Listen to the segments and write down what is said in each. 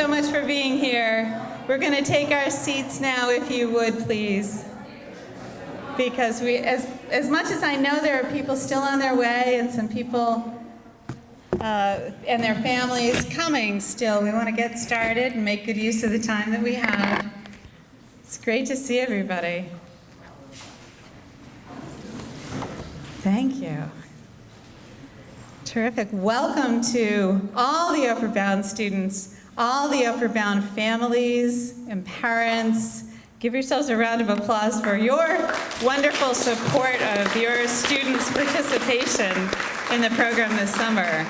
so much for being here. We're going to take our seats now, if you would, please. Because we, as, as much as I know there are people still on their way and some people uh, and their families coming still, we want to get started and make good use of the time that we have. It's great to see everybody. Thank you. Terrific. Welcome to all the Upward Bound students, all the Upward Bound families and parents. Give yourselves a round of applause for your wonderful support of your students' participation in the program this summer.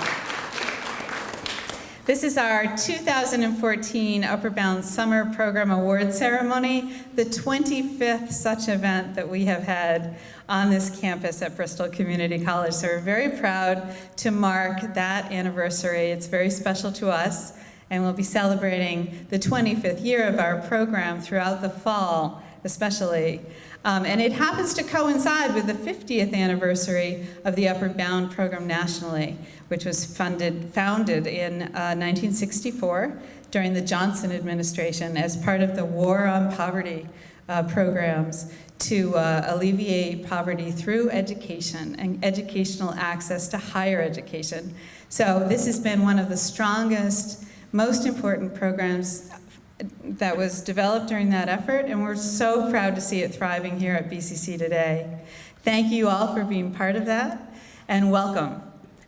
This is our 2014 Upward Bound Summer Program Award Ceremony, the 25th such event that we have had on this campus at Bristol Community College. So we're very proud to mark that anniversary. It's very special to us, and we'll be celebrating the 25th year of our program throughout the fall, especially. Um, and it happens to coincide with the 50th anniversary of the Upward Bound program nationally, which was funded, founded in uh, 1964 during the Johnson administration as part of the War on Poverty uh, programs to uh, alleviate poverty through education and educational access to higher education. So this has been one of the strongest, most important programs that was developed during that effort, and we're so proud to see it thriving here at BCC today. Thank you all for being part of that, and welcome.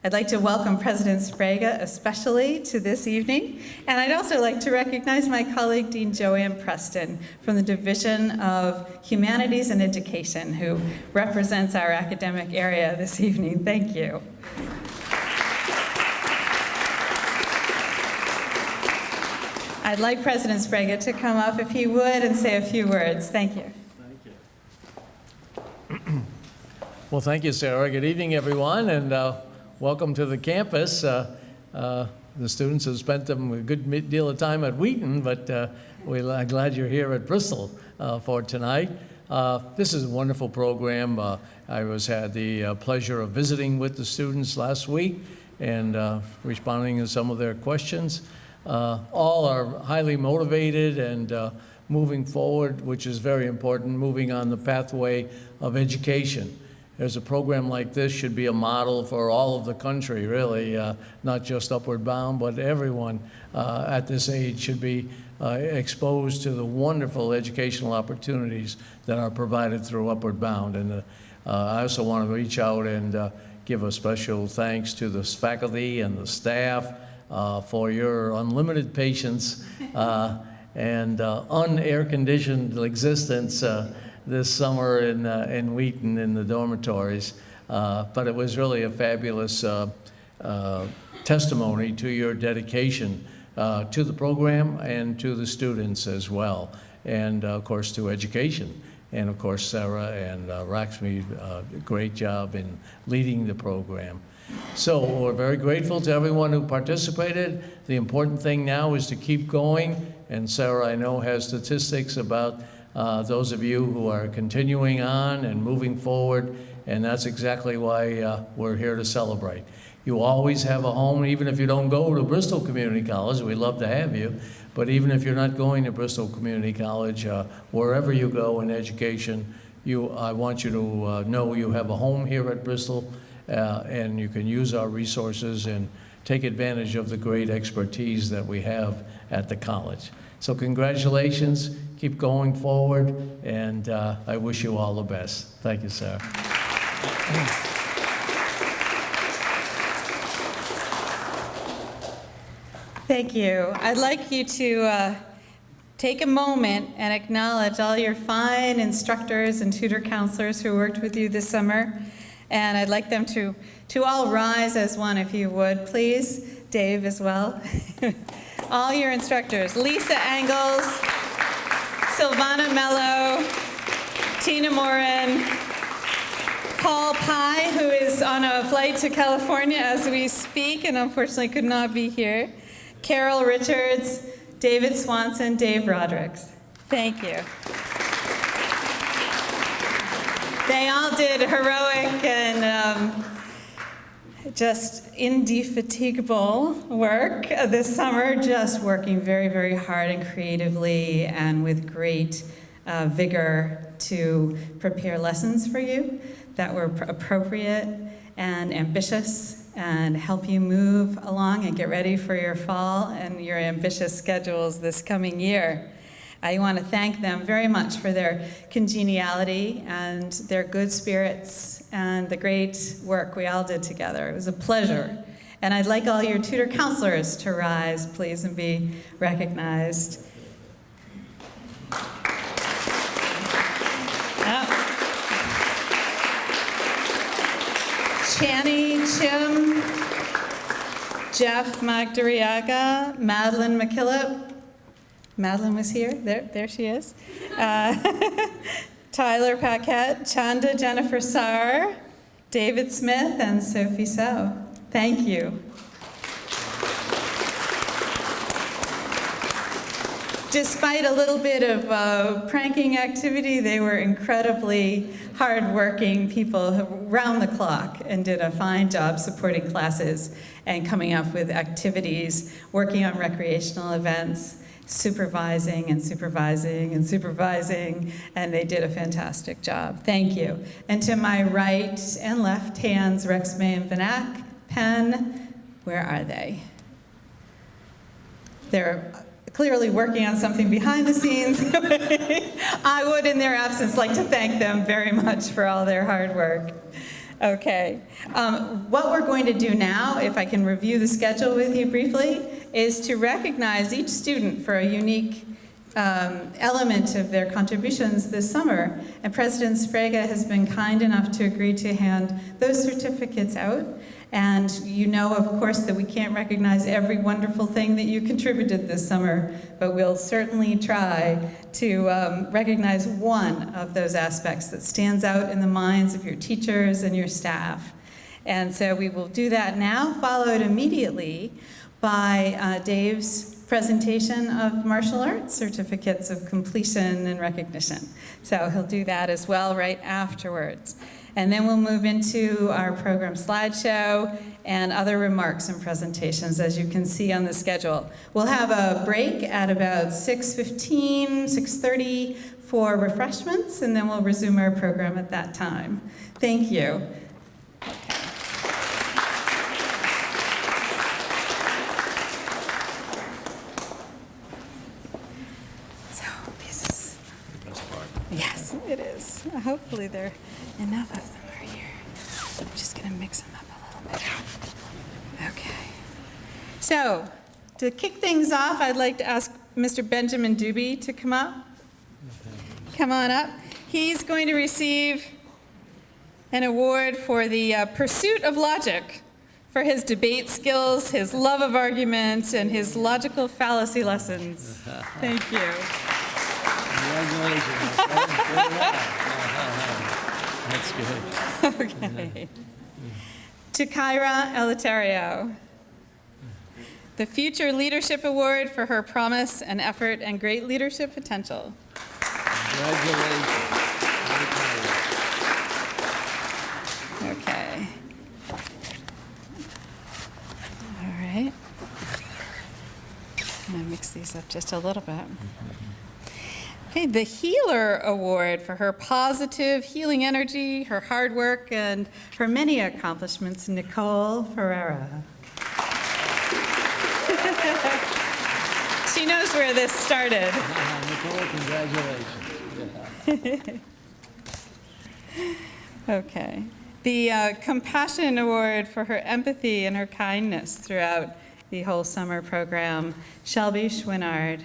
I'd like to welcome President Sbrega especially to this evening, and I'd also like to recognize my colleague Dean Joanne Preston from the Division of Humanities and Education, who represents our academic area this evening. Thank you. I'd like President Sbrega to come up if he would and say a few words. Thank you. Thank you. well, thank you, Sarah. Good evening, everyone, and uh, welcome to the campus. Uh, uh, the students have spent a good deal of time at Wheaton, but uh, we're glad you're here at Bristol uh, for tonight. Uh, this is a wonderful program. I was had the pleasure of visiting with the students last week and responding to some of their questions. Uh, all are highly motivated and uh, moving forward, which is very important, moving on the pathway of education. There's a program like this should be a model for all of the country, really, uh, not just Upward Bound, but everyone uh, at this age should be uh, exposed to the wonderful educational opportunities that are provided through Upward Bound. And uh, I also want to reach out and give a special thanks to the faculty and the staff for your unlimited patience uh, and uh, unair conditioned existence uh, this summer in, uh, in Wheaton in the dormitories. Uh, but it was really a fabulous testimony to your dedication to the program and to the students as well, and of course to education. And of course, Sarah and uh, Raxmi, uh, great job in leading the program. So we're very grateful to everyone who participated. The important thing now is to keep going. And Sarah, I know, has statistics about uh, those of you who are continuing on and moving forward. And that's exactly why uh, we're here to celebrate. You always have a home, even if you don't go to Bristol Community College. We'd love to have you. But even if you're not going to Bristol Community College, uh, wherever you go in education, you, I want you to uh, know you have a home here at Bristol uh, and you can use our resources and take advantage of the great expertise that we have at the college. So congratulations, keep going forward, and uh, I wish you all the best. Thank you, sir. Thank you. I'd like you to uh, take a moment and acknowledge all your fine instructors and tutor counselors who worked with you this summer. And I'd like them to, to all rise as one, if you would, please. Dave as well. all your instructors, Lisa Angles, Silvana Mello, Tina Morin, Paul Pye, who is on a flight to California as we speak and unfortunately could not be here, Carol Richards, David Swanson, Dave Rodericks. Thank you. They all did heroic and um, just indefatigable work this summer, just working very, very hard and creatively and with great uh, vigor to prepare lessons for you that were pr- appropriate and ambitious and help you move along and get ready for your fall and your ambitious schedules this coming year. I want to thank them very much for their congeniality and their good spirits and the great work we all did together. It was a pleasure. And I'd like all your tutor counselors to rise, please, and be recognized. Yep. Channy Chim, Jeff Magdariaga, Madeline McKillop, Madeline was here. There, there she is. Uh, Tyler Paquette, Chanda Jennifer Sarr, David Smith, and Sophie So. Thank you. Despite a little bit of uh, pranking activity, they were incredibly hardworking people round the clock and did a fine job supporting classes and coming up with activities, working on recreational events supervising and supervising and supervising, and they did a fantastic job. Thank you. And to my right and left hands, Rex May and Vanak, Penn, where are they? They're clearly working on something behind the scenes. I would, in their absence, like to thank them very much for all their hard work. Okay. Um, what we're going to do now, if I can review the schedule with you briefly, is to recognize each student for a unique um, element of their contributions this summer. And President Sbrega has been kind enough to agree to hand those certificates out. And you know, of course, that we can't recognize every wonderful thing that you contributed this summer, but we'll certainly try to um, recognize one of those aspects that stands out in the minds of your teachers and your staff. And so we will do that now, followed immediately by uh, Dave's presentation of martial arts certificates of completion and recognition. So he'll do that as well right afterwards. And then we'll move into our program slideshow and other remarks and presentations, as you can see on the schedule. We'll have a break at about 6.15, 6.30 for refreshments, and then we'll resume our program at that time. Thank you. So, this is Yes, it is. Hopefully there are enough of them are here. I'm just gonna mix them up a little bit. Okay. So, to kick things off, I'd like to ask Mr. Benjamin Doobie to come up. Come on up. He's going to receive an award for the uh, pursuit of logic for his debate skills, his love of argument, and his logical fallacy lessons. Thank you. Congratulations. That's good. Okay. To Kyra Eleuterio, the Future Leadership Award for her promise and effort and great leadership potential. Congratulations. Okay. All right. I'm going to mix these up just a little bit. Mm-hmm. Okay, the Healer Award for her positive healing energy, her hard work, and her many accomplishments, Nicole Ferreira. she knows where this started. Nicole, congratulations. Okay. The uh, Compassion Award for her empathy and her kindness throughout the whole summer program, Shelby Chouinard.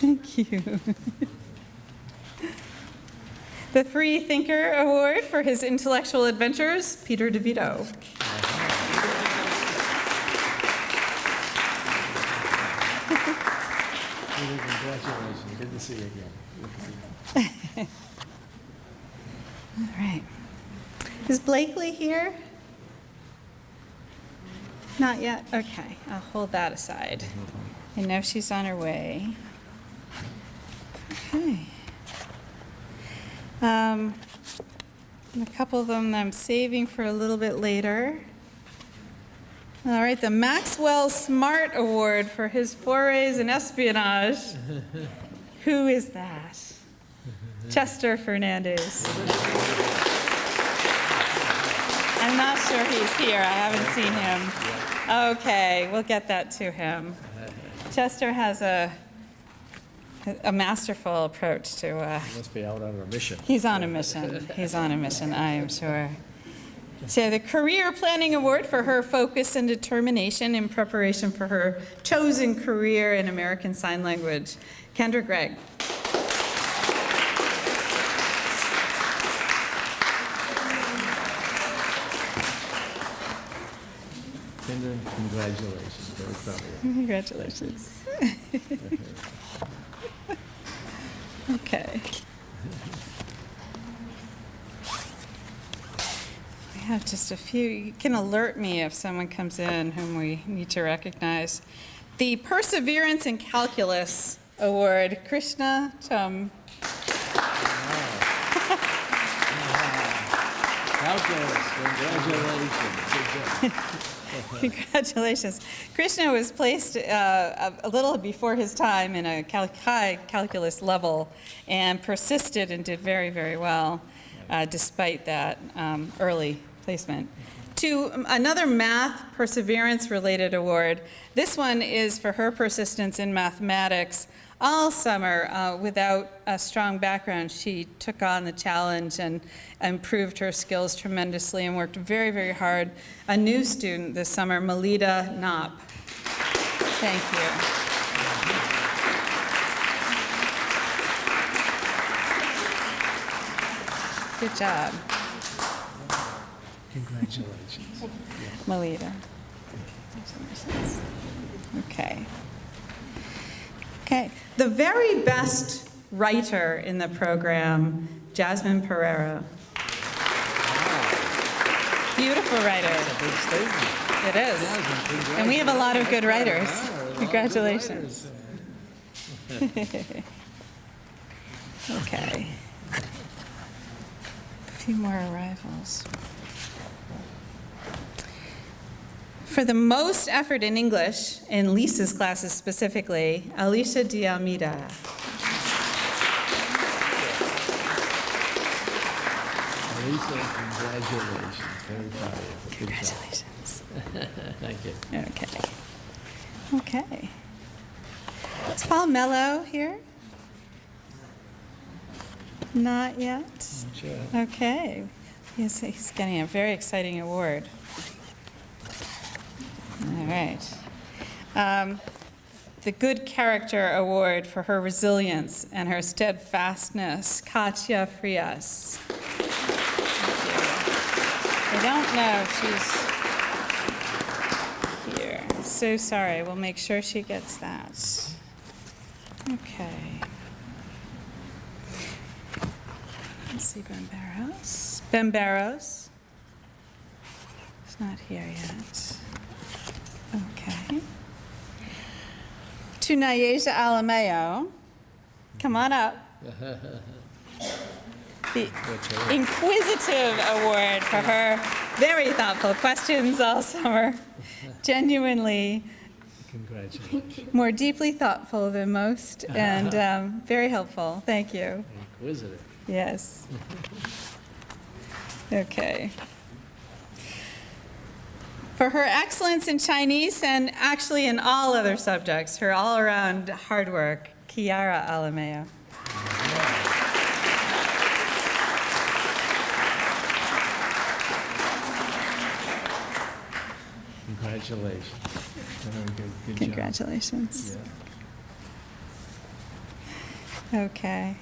Thank you. The Free Thinker Award for his intellectual adventures, Peter DeVito. Congratulations. Good to see you again. See you. All right. Is Blakely here? Not yet? Okay, I'll hold that aside. I know she's on her way. Okay. Um, A couple of them I'm saving for a little bit later. All right, the Maxwell Smart Award for his forays in espionage. Who is that? Chester Fernandez. I'm not sure he's here. I haven't seen him. Okay, we'll get that to him. Chester has a, a masterful approach to, uh, Must be out on a mission. he's on a mission. He's on a mission, I am sure. So the Career Planning Award for her focus and determination in preparation for her chosen career in American Sign Language. Kendra Gregg. Kendra, congratulations, very proud of you. Congratulations. Okay. We have just a few, you can alert me if someone comes in whom we need to recognize. The Perseverance in Calculus Award, Krishna Chum. Calculus, congratulations. Congratulations. Krishna was placed uh, a little before his time in a cal- high calculus level and persisted and did very, very well uh, despite that um, early placement. To another math perseverance-related award. This one is for her persistence in mathematics. All summer, uh, without a strong background, she took on the challenge and improved her skills tremendously and worked very, very hard. A new student this summer, Melita Knopp. Thank you. Good job, Congratulations. Melita. Okay. Okay, the very best writer in the program, Jasmine Pereira. Beautiful writer. Big statement. It is. Jasmine, And we have a lot of good writers. Wow, a of good Congratulations. writers. Okay. A few more arrivals. For the most effort in English, in Lisa's classes specifically, Alicia de Almeida. Lisa, congratulations, very proud of you. Congratulations. Thank you. Okay. Okay. Is Paul Mello here? Not yet. Not Sure. Okay. He's, he's getting a very exciting award. All right. Um, the Good Character Award for her resilience and her steadfastness, Katya Frias. I don't know if she's here. So sorry. We'll make sure she gets that. Okay. Let's see, Bambaros. Bambaros. It's not here yet. Okay. To Nayeja Alameo. Come on up. The Inquisitive Award for her very thoughtful questions all summer. Genuinely Congratulations. more deeply thoughtful than most and um, very helpful. Thank you. Inquisitive. Yes. Okay. For her excellence in Chinese and actually in all other subjects, her all-around hard work, Kiara Alamea. Congratulations. Good, good job. Congratulations. Yeah. Okay.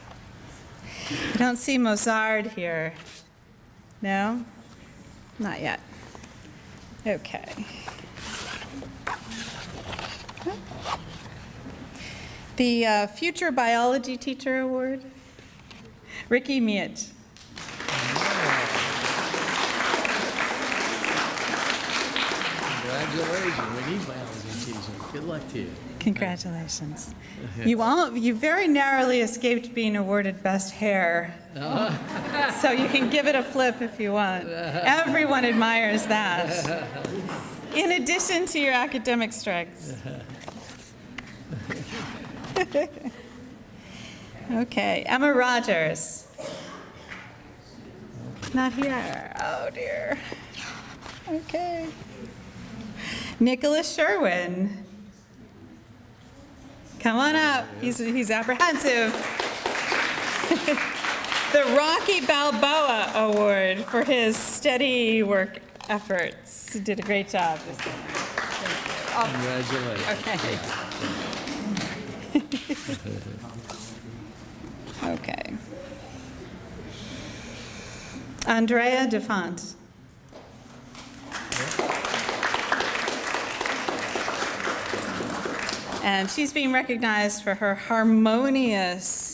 I don't see Mozart here. No? Not yet. Okay. The uh, Future Biology Teacher Award, Ricky Miet. Congratulations. Need biology teachers. Good luck to you. Congratulations. You all, you very narrowly escaped being awarded best hair. So you can give it a flip if you want. Everyone admires that. In addition to your academic strengths. Okay, Emma Rogers. Not here. Oh dear. Okay. Nicholas Sherwin. Come on up. He's, he's apprehensive. the Rocky Balboa Award for his steady work efforts. He did a great job this year. Congratulations. Okay. okay. Andrea DeFont. And she's being recognized for her harmonious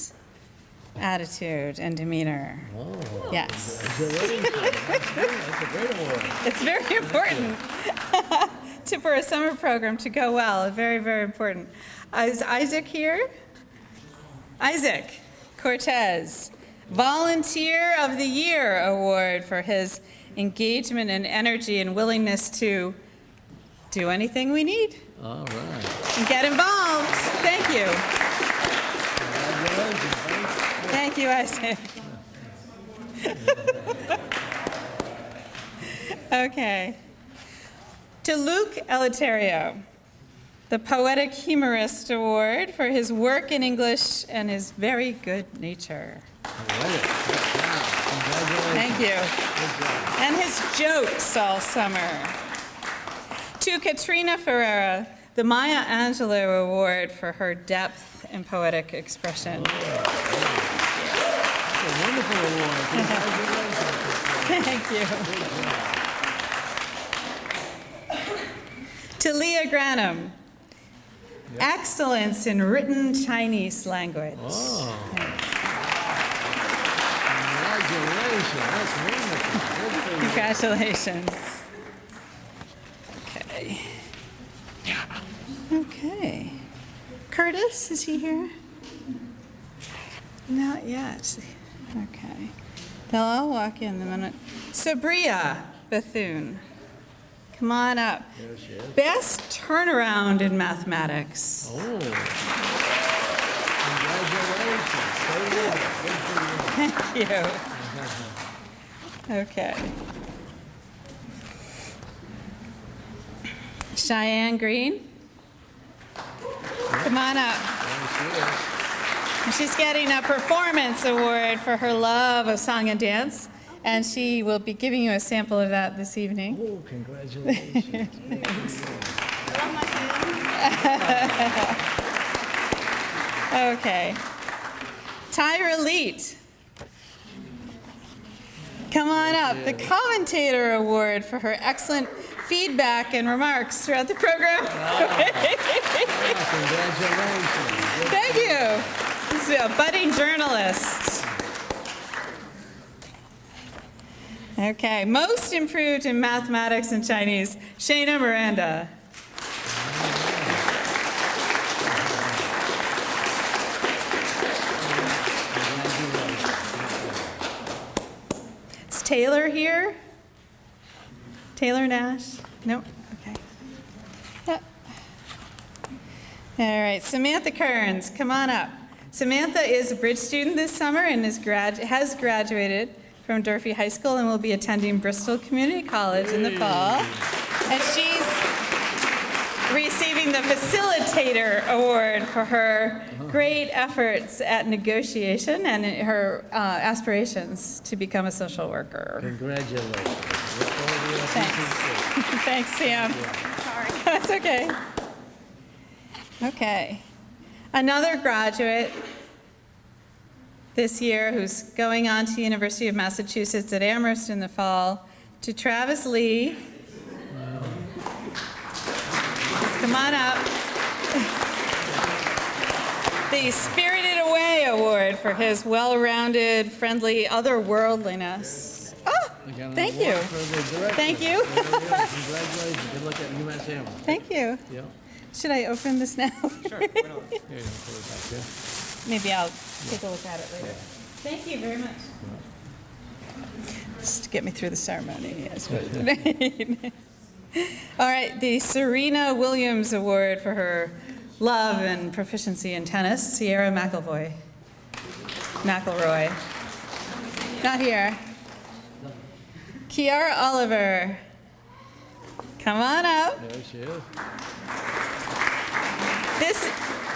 attitude and demeanor. Oh, Yes. That's a great award. It's very important to, for a summer program to go well. Very, very important. Is Isaac here? Isaac Cortez, Volunteer of the Year Award for his engagement and energy and willingness to do anything we need All right. and get involved. Thank you. Thank you, Isaac. okay. To Luke Eleuterio, the Poetic Humorist Award for his work in English and his very good nature. Thank you. And his jokes all summer. To Katrina Ferreira, the Maya Angelou Award for her depth and poetic expression. It's wonderful award. Thank you. To Leah Granum, excellence in written Chinese language. Oh. Congratulations. That's wonderful. Good for you. Congratulations. Okay. Okay. Curtis, is he here? Not yet. Okay. They'll all walk in the minute. Sabria Bethune, come on up. She is. Best turnaround in mathematics. Oh. Congratulations. Stay with it. Good for you. Thank you. Okay. Cheyenne Green. Come on up. There she is. She's getting a performance award for her love of song and dance, and she will be giving you a sample of that this evening. Oh, congratulations. Okay. Tyra Leet. Come on oh, up. The Commentator Award for her excellent feedback and remarks throughout the program. Congratulations. Thank you. A budding journalist. Okay, most improved in mathematics and Chinese, Shayna Miranda. Is Taylor here? Taylor Nash? Nope, okay. Yep. All right, Samantha Kearns, come on up. Samantha is a bridge student this summer and is grad- has graduated from Durfee High School and will be attending Bristol Community College in the fall. And she's receiving the Facilitator Award for her great efforts at negotiation and her uh, aspirations to become a social worker. Congratulations. Look forward to your Thanks. Thanks, Sam. Sorry. That's okay. Okay. Another graduate this year who's going on to University of Massachusetts at Amherst in the fall, to Travis Lee. Come on up. The Spirited Away Award for his well-rounded, friendly otherworldliness. Oh, We got an Thank you. for the director. Thank you. We go. Congratulations. Good luck at UMass Amherst. Thank you. Should I open this now? You go. Put it back there. Maybe I'll take a look at it later. Thank you very much. Just to get me through the ceremony. yes, All right, the Serena Williams Award for her love and proficiency in tennis, Sierra McElvoy. McElroy. Not here. Kiara Oliver. Come on up. There she is. This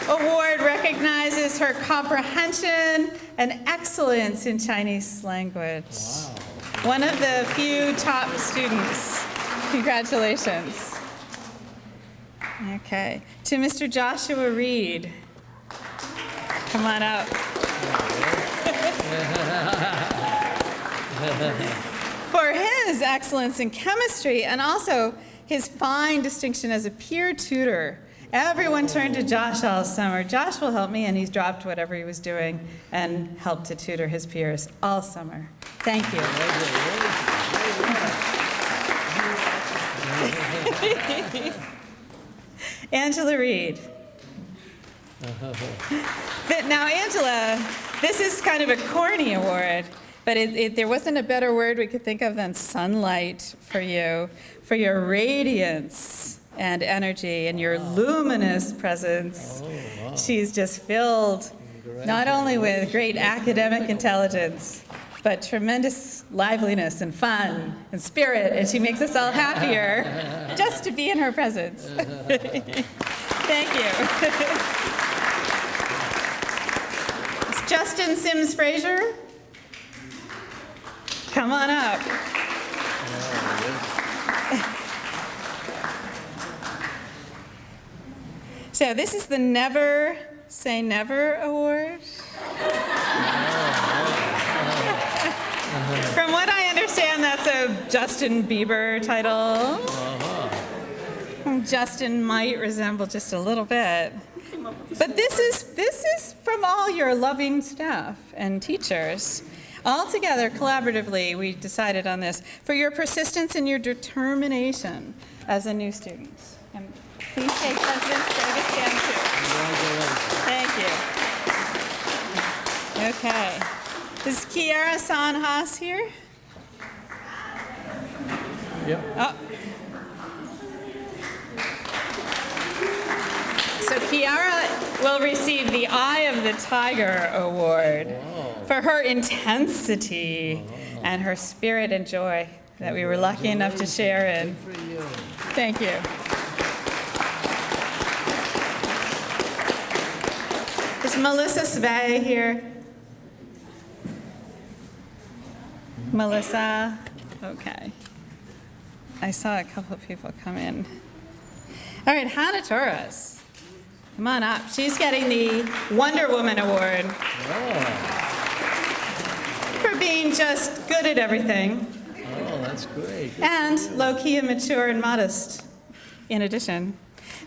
award recognizes her comprehension and excellence in Chinese language. Wow. One of the few top students. Congratulations. Okay. To Mr. Joshua Reed. Come on up. For his excellence in chemistry and also his fine distinction as a peer tutor. Everyone turned to Josh all summer. Josh will help me, and he's dropped whatever he was doing and helped to tutor his peers all summer. Thank you. Angela Reed. Now, Angela, this is kind of a corny award, but it, it, there wasn't a better word we could think of than sunlight for you, for your radiance and energy and your luminous presence. Oh, She's just filled not only with great academic intelligence, but tremendous liveliness and fun and spirit, and she makes us all happier just to be in her presence. Thank you. It's Justin Sims Frazier. Come on up. So this is the Never Say Never Award. From what I understand, that's a Justin Bieber title. Justin might resemble just a little bit. But this is, this is from all your loving staff and teachers. All together, collaboratively, we decided on this for your persistence and your determination as a new student. And please take President Craig a stand too. Thank you. Okay. Is Kiara San Haas here? Yep. Oh. So Kiara will receive the Eye of the Tiger Award for her intensity and her spirit and joy that we were lucky enough to share in. You. Thank you. Is Melissa Svay here? Melissa? Okay. I saw a couple of people come in. All right, Hannah Torres. Come on up. She's getting the Wonder Woman Award Oh, for being just good at everything oh, that's great. and low-key and mature and modest in addition.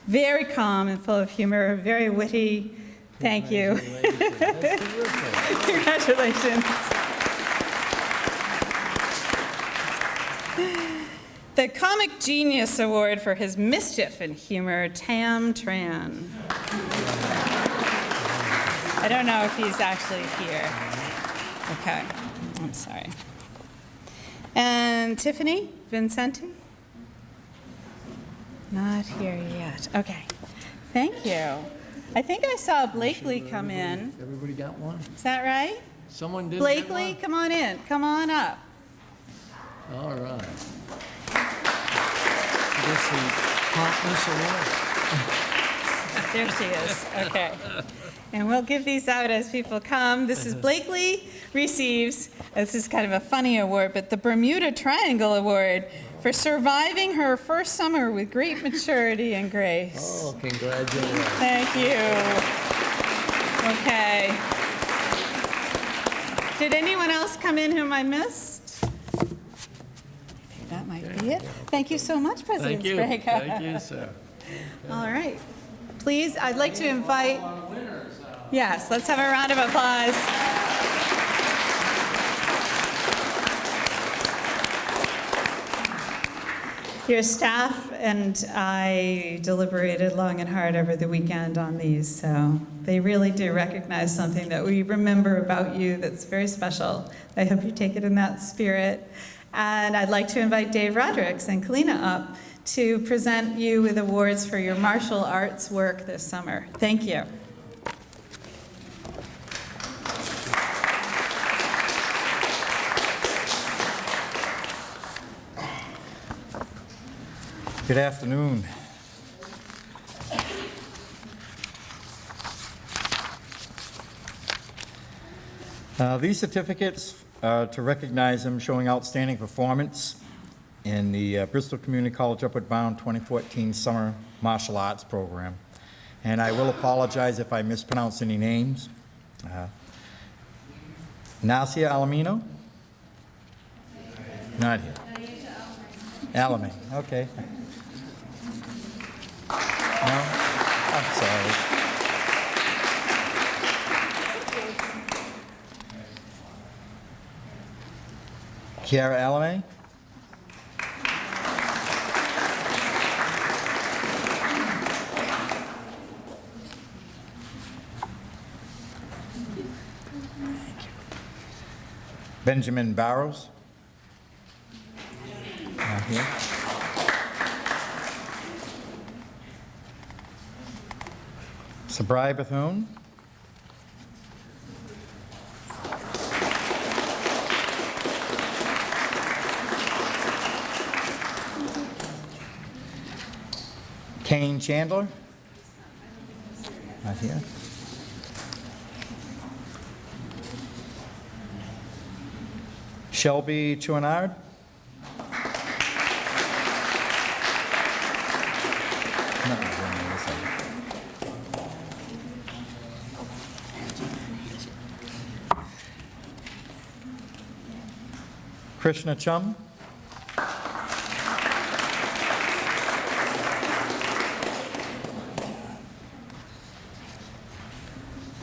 Very calm and full of humor, very witty. Thank you. Congratulations. The Comic Genius Award for his mischief and humor, Tam Tran. I don't know if he's actually here. Okay, I'm sorry. And Tiffany Vincenti? Not here yet. Okay, thank you. I think I saw Blakely come in. Everybody got one? Is that right? Someone did Blakely, come on in. Come on up. All right. The promptness award. There she is. Okay. And we'll give these out as people come. This is Blakely receives, this is kind of a funny award, but the Bermuda Triangle Award for surviving her first summer with great maturity and grace. Oh, congratulations. Thank you. Okay. Did anyone else come in whom I missed? I think That might be it. Thank you so much, President Thank you. Sbrega. Thank you, sir. All right. Please, I'd like to invite, yes, let's have a round of applause. Your staff and I deliberated long and hard over the weekend on these, so they really do recognize something that we remember about you that's very special. I hope you take it in that spirit. And I'd like to invite Dave Rodericks and Kalina up to present you with awards for your martial arts work this summer. Thank you. Good afternoon. Uh, These certificates are to recognize them showing outstanding performance in the uh, Bristol Community College Upward Bound 2014 Summer Martial Arts Program. And I will apologize if I mispronounce any names. Uh, Nasia Alamino? Not here. Alamin, okay. No? I'm sorry. Kiara Alame? Benjamin Barrows? Sabri Bethune? Kane Chandler? Not here. Shelby Chouinard? Krishna Chum?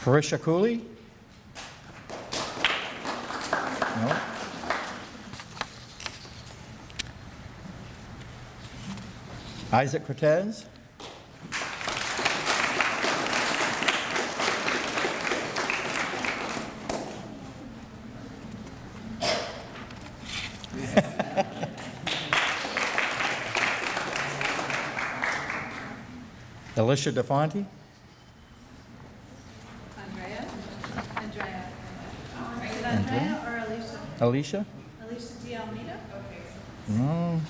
Parisha Cooley? No. Isaac Cortez? Alicia DeFonte? Andrea? Andrea. Is it Andrea or Alicia? Alicia? D. Almeida? Okay. No.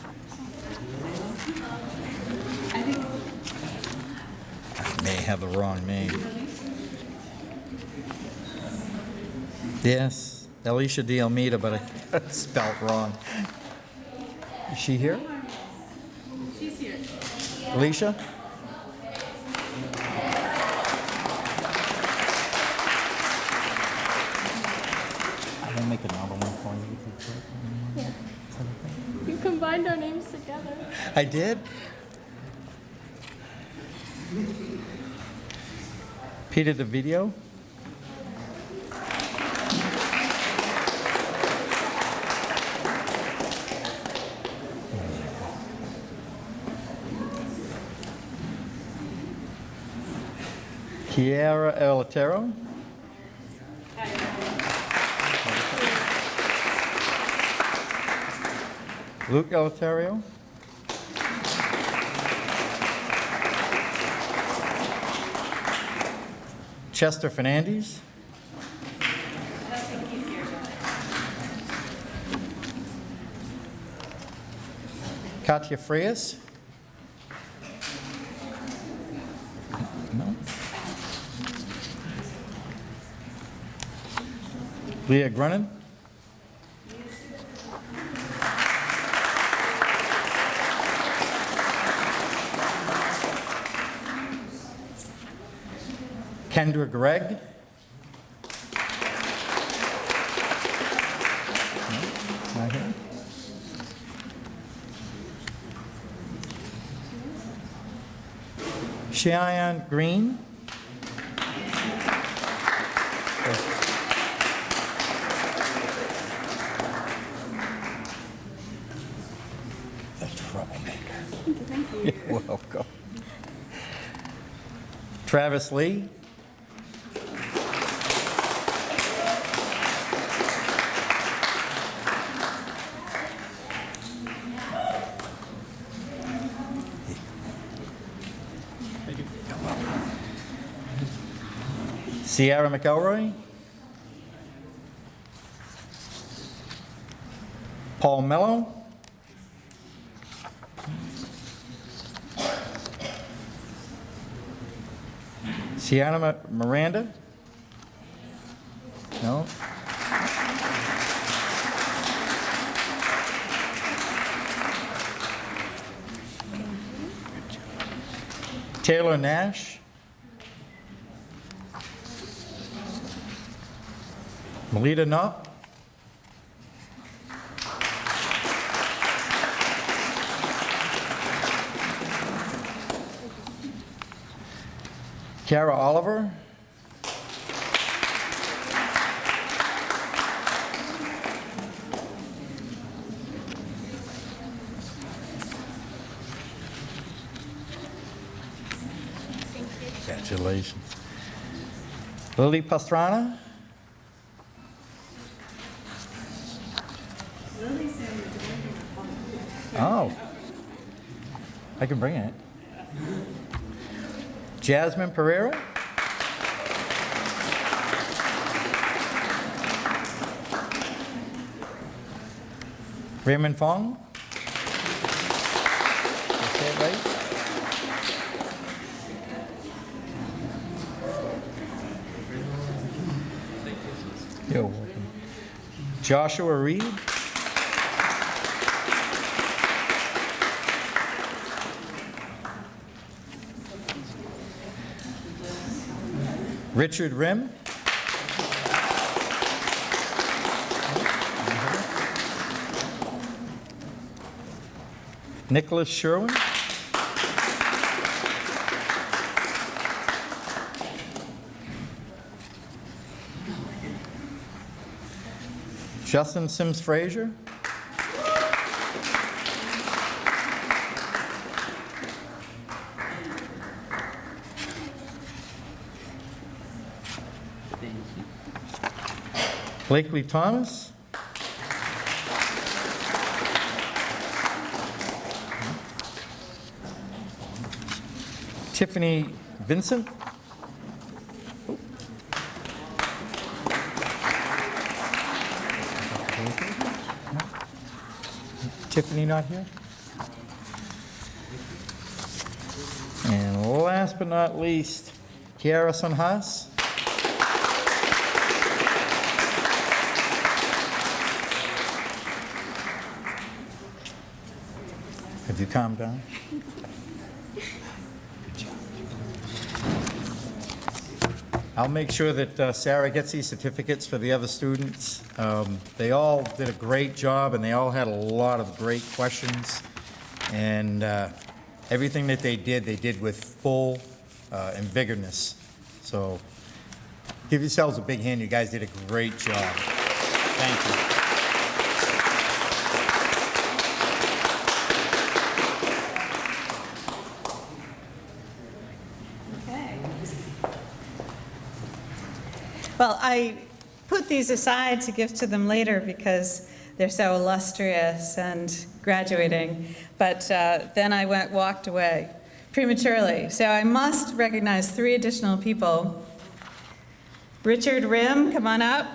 I may have the wrong name. Yes, Alicia De Almeida, but I spelled wrong. Is she here? She's here. Alicia? I'm gonna make another one for you. if you could. You combined our names together. I did? Peter DeVito? Kiara Eleuterio? Luke Eleuterio? Chester Fernandez? Katya Frias? No. Leah Grunin? Kendra Gregg. Cheyenne Green. The troublemaker. Thank you. You're welcome. Travis Lee. Sierra McElroy. Paul Mello. Sienna Miranda? No? Taylor Nash? Melita Knopf? Kara Oliver? Congratulations. Lily Pastrana? Oh. I can bring it. Jasmine Pereira? Raymond Fong? You're welcome. Joshua Reed? Richard Rim? Nicholas Sherwin? Justin Sims Frazier? Blakely Thomas? Tiffany Vincent? Tiffany not here? And last but not least, Kiara Sunhas? You calm down? I'll make sure that uh, Sarah gets these certificates for the other students. Um, They all did a great job, and they all had a lot of great questions. And uh, everything that they did, they did with full uh, and vigorous. So give yourselves a big hand. You guys did a great job. Thank you. Well, I put these aside to give to them later because they're so illustrious and graduating, but uh, then I went, walked away prematurely. So I must recognize three additional people. Richard Rim, come on up.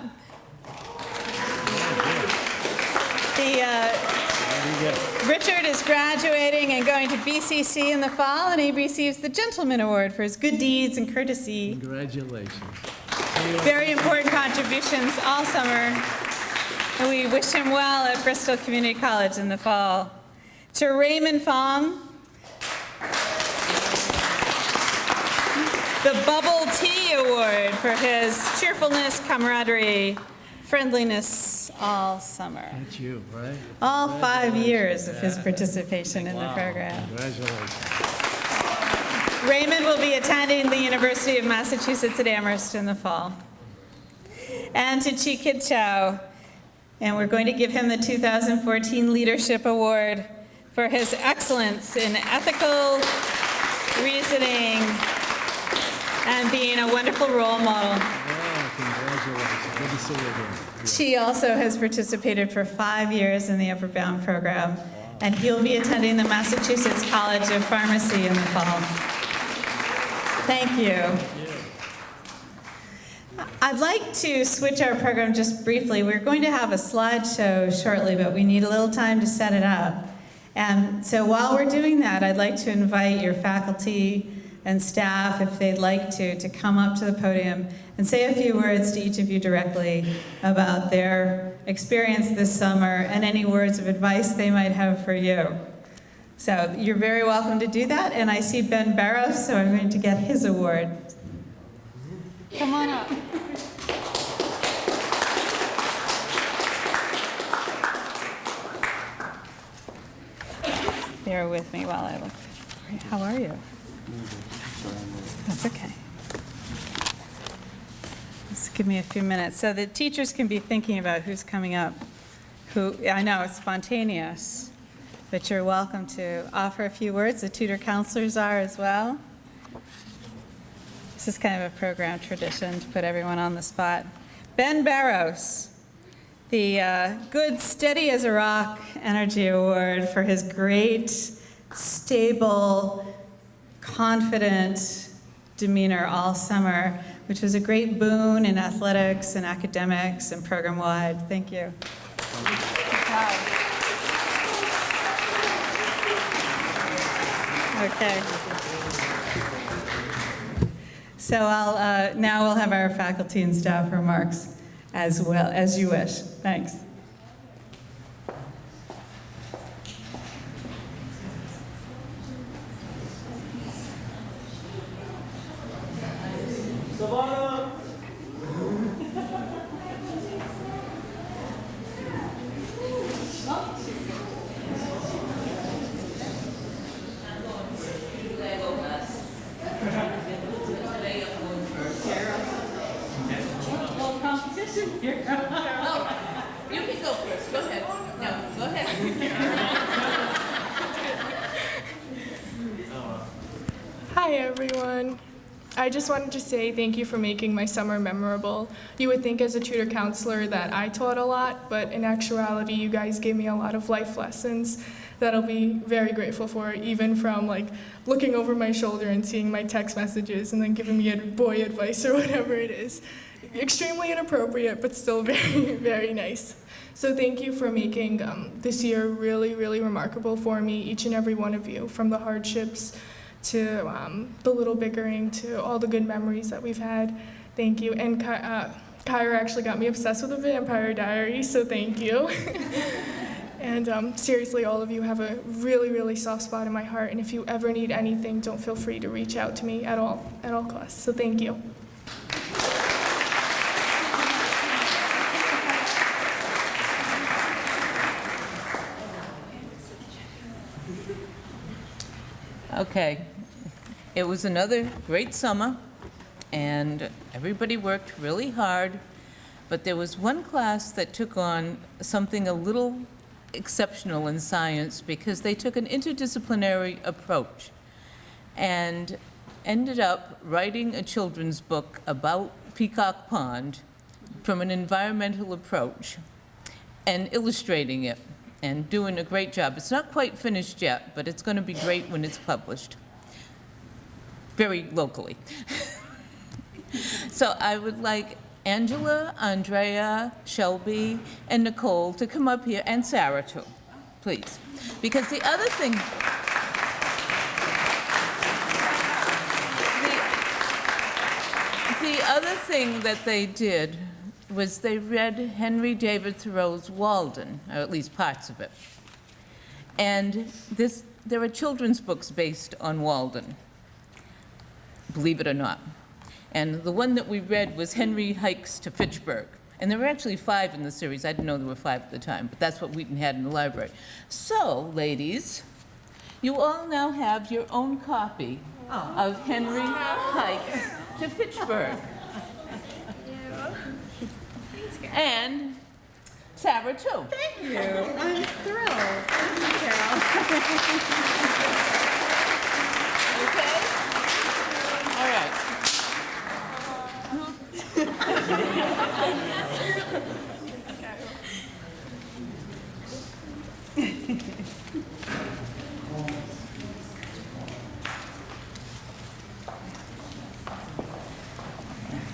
The, uh, Richard is graduating and going to BCC in the fall, and he receives the Gentleman Award for his good deeds and courtesy Congratulations. Very important contributions all summer. And we wish him well at Bristol Community College in the fall. To Raymond Fong, the Bubble Tea Award for his cheerfulness, camaraderie, friendliness all summer. Thank you, right? All five years of his participation in the program. Congratulations. Raymond will be attending the University of Massachusetts at Amherst in the fall. And to Chi Kit Chow, and we're going to give him the 2014 Leadership Award for his excellence in ethical reasoning and being a wonderful role model. She also has participated for five years in the Upward Bound program, and he'll be attending the Massachusetts College of Pharmacy in the fall. Thank you. I'd like to switch our program just briefly. We're going to have a slideshow shortly, but we need a little time to set it up. And so while we're doing that, I'd like to invite your faculty and staff, if they'd like to, to come up to the podium and say a few words to each of you directly about their experience this summer and any words of advice they might have for you. So you're very welcome to do that, and I see Ben Barrows, so I'm going to get his award. Come on up. Bear with me while I look. How are you? That's okay. Just give me a few minutes, so the teachers can be thinking about who's coming up. Who, I know, it's spontaneous, but you're welcome to offer a few words. The tutor counselors are as well. This is kind of a program tradition to put everyone on the spot. Ben Barrows, the uh, Good Steady as a Rock Energy Award for his great, stable, confident demeanor all summer, which was a great boon in athletics and academics and program-wide. Thank you. Okay. So I'll, uh, now we'll have our faculty and staff remarks as well, as you wish. Thanks. You Hi everyone. I just wanted to say thank you for making my summer memorable. You would think as a tutor counselor that I taught a lot, but in actuality you guys gave me a lot of life lessons that I'll be very grateful for, even from like looking over my shoulder and seeing my text messages and then giving me a boy advice or whatever it is. Extremely inappropriate, but still very, very nice. So thank you for making um, this year really, really remarkable for me, each and every one of you, from the hardships to um, the little bickering to all the good memories that we've had. Thank you. And uh, Kyra actually got me obsessed with the Vampire Diaries, so thank you. and um, seriously, all of you have a really, really soft spot in my heart. And if you ever need anything, don't feel free to reach out to me at all, at all costs. So thank you. Okay. It was another great summer, and everybody worked really hard, but there was one class that took on something a little exceptional in science because they took an interdisciplinary approach and ended up writing a children's book about Peacock Pond from an environmental approach and illustrating it and doing a great job. It's not quite finished yet, but it's going to be great when it's published, very locally. so I would like Angela, Andrea, Shelby, and Nicole to come up here, and Sarah too, please. Because the other thing, the, the other thing that they did was they read Henry David Thoreau's Walden, or at least parts of it. And this, there are children's books based on Walden, believe it or not. And the one that we read was Henry Hikes to Fitchburg. And there were actually five in the series. I didn't know there were five at the time, but that's what Wheaton had in the library. So, ladies, you all now have your own copy of Henry Hikes to Fitchburg. And Sarah, too. Thank you. I'm thrilled. Thank you, Carol. Okay? All right.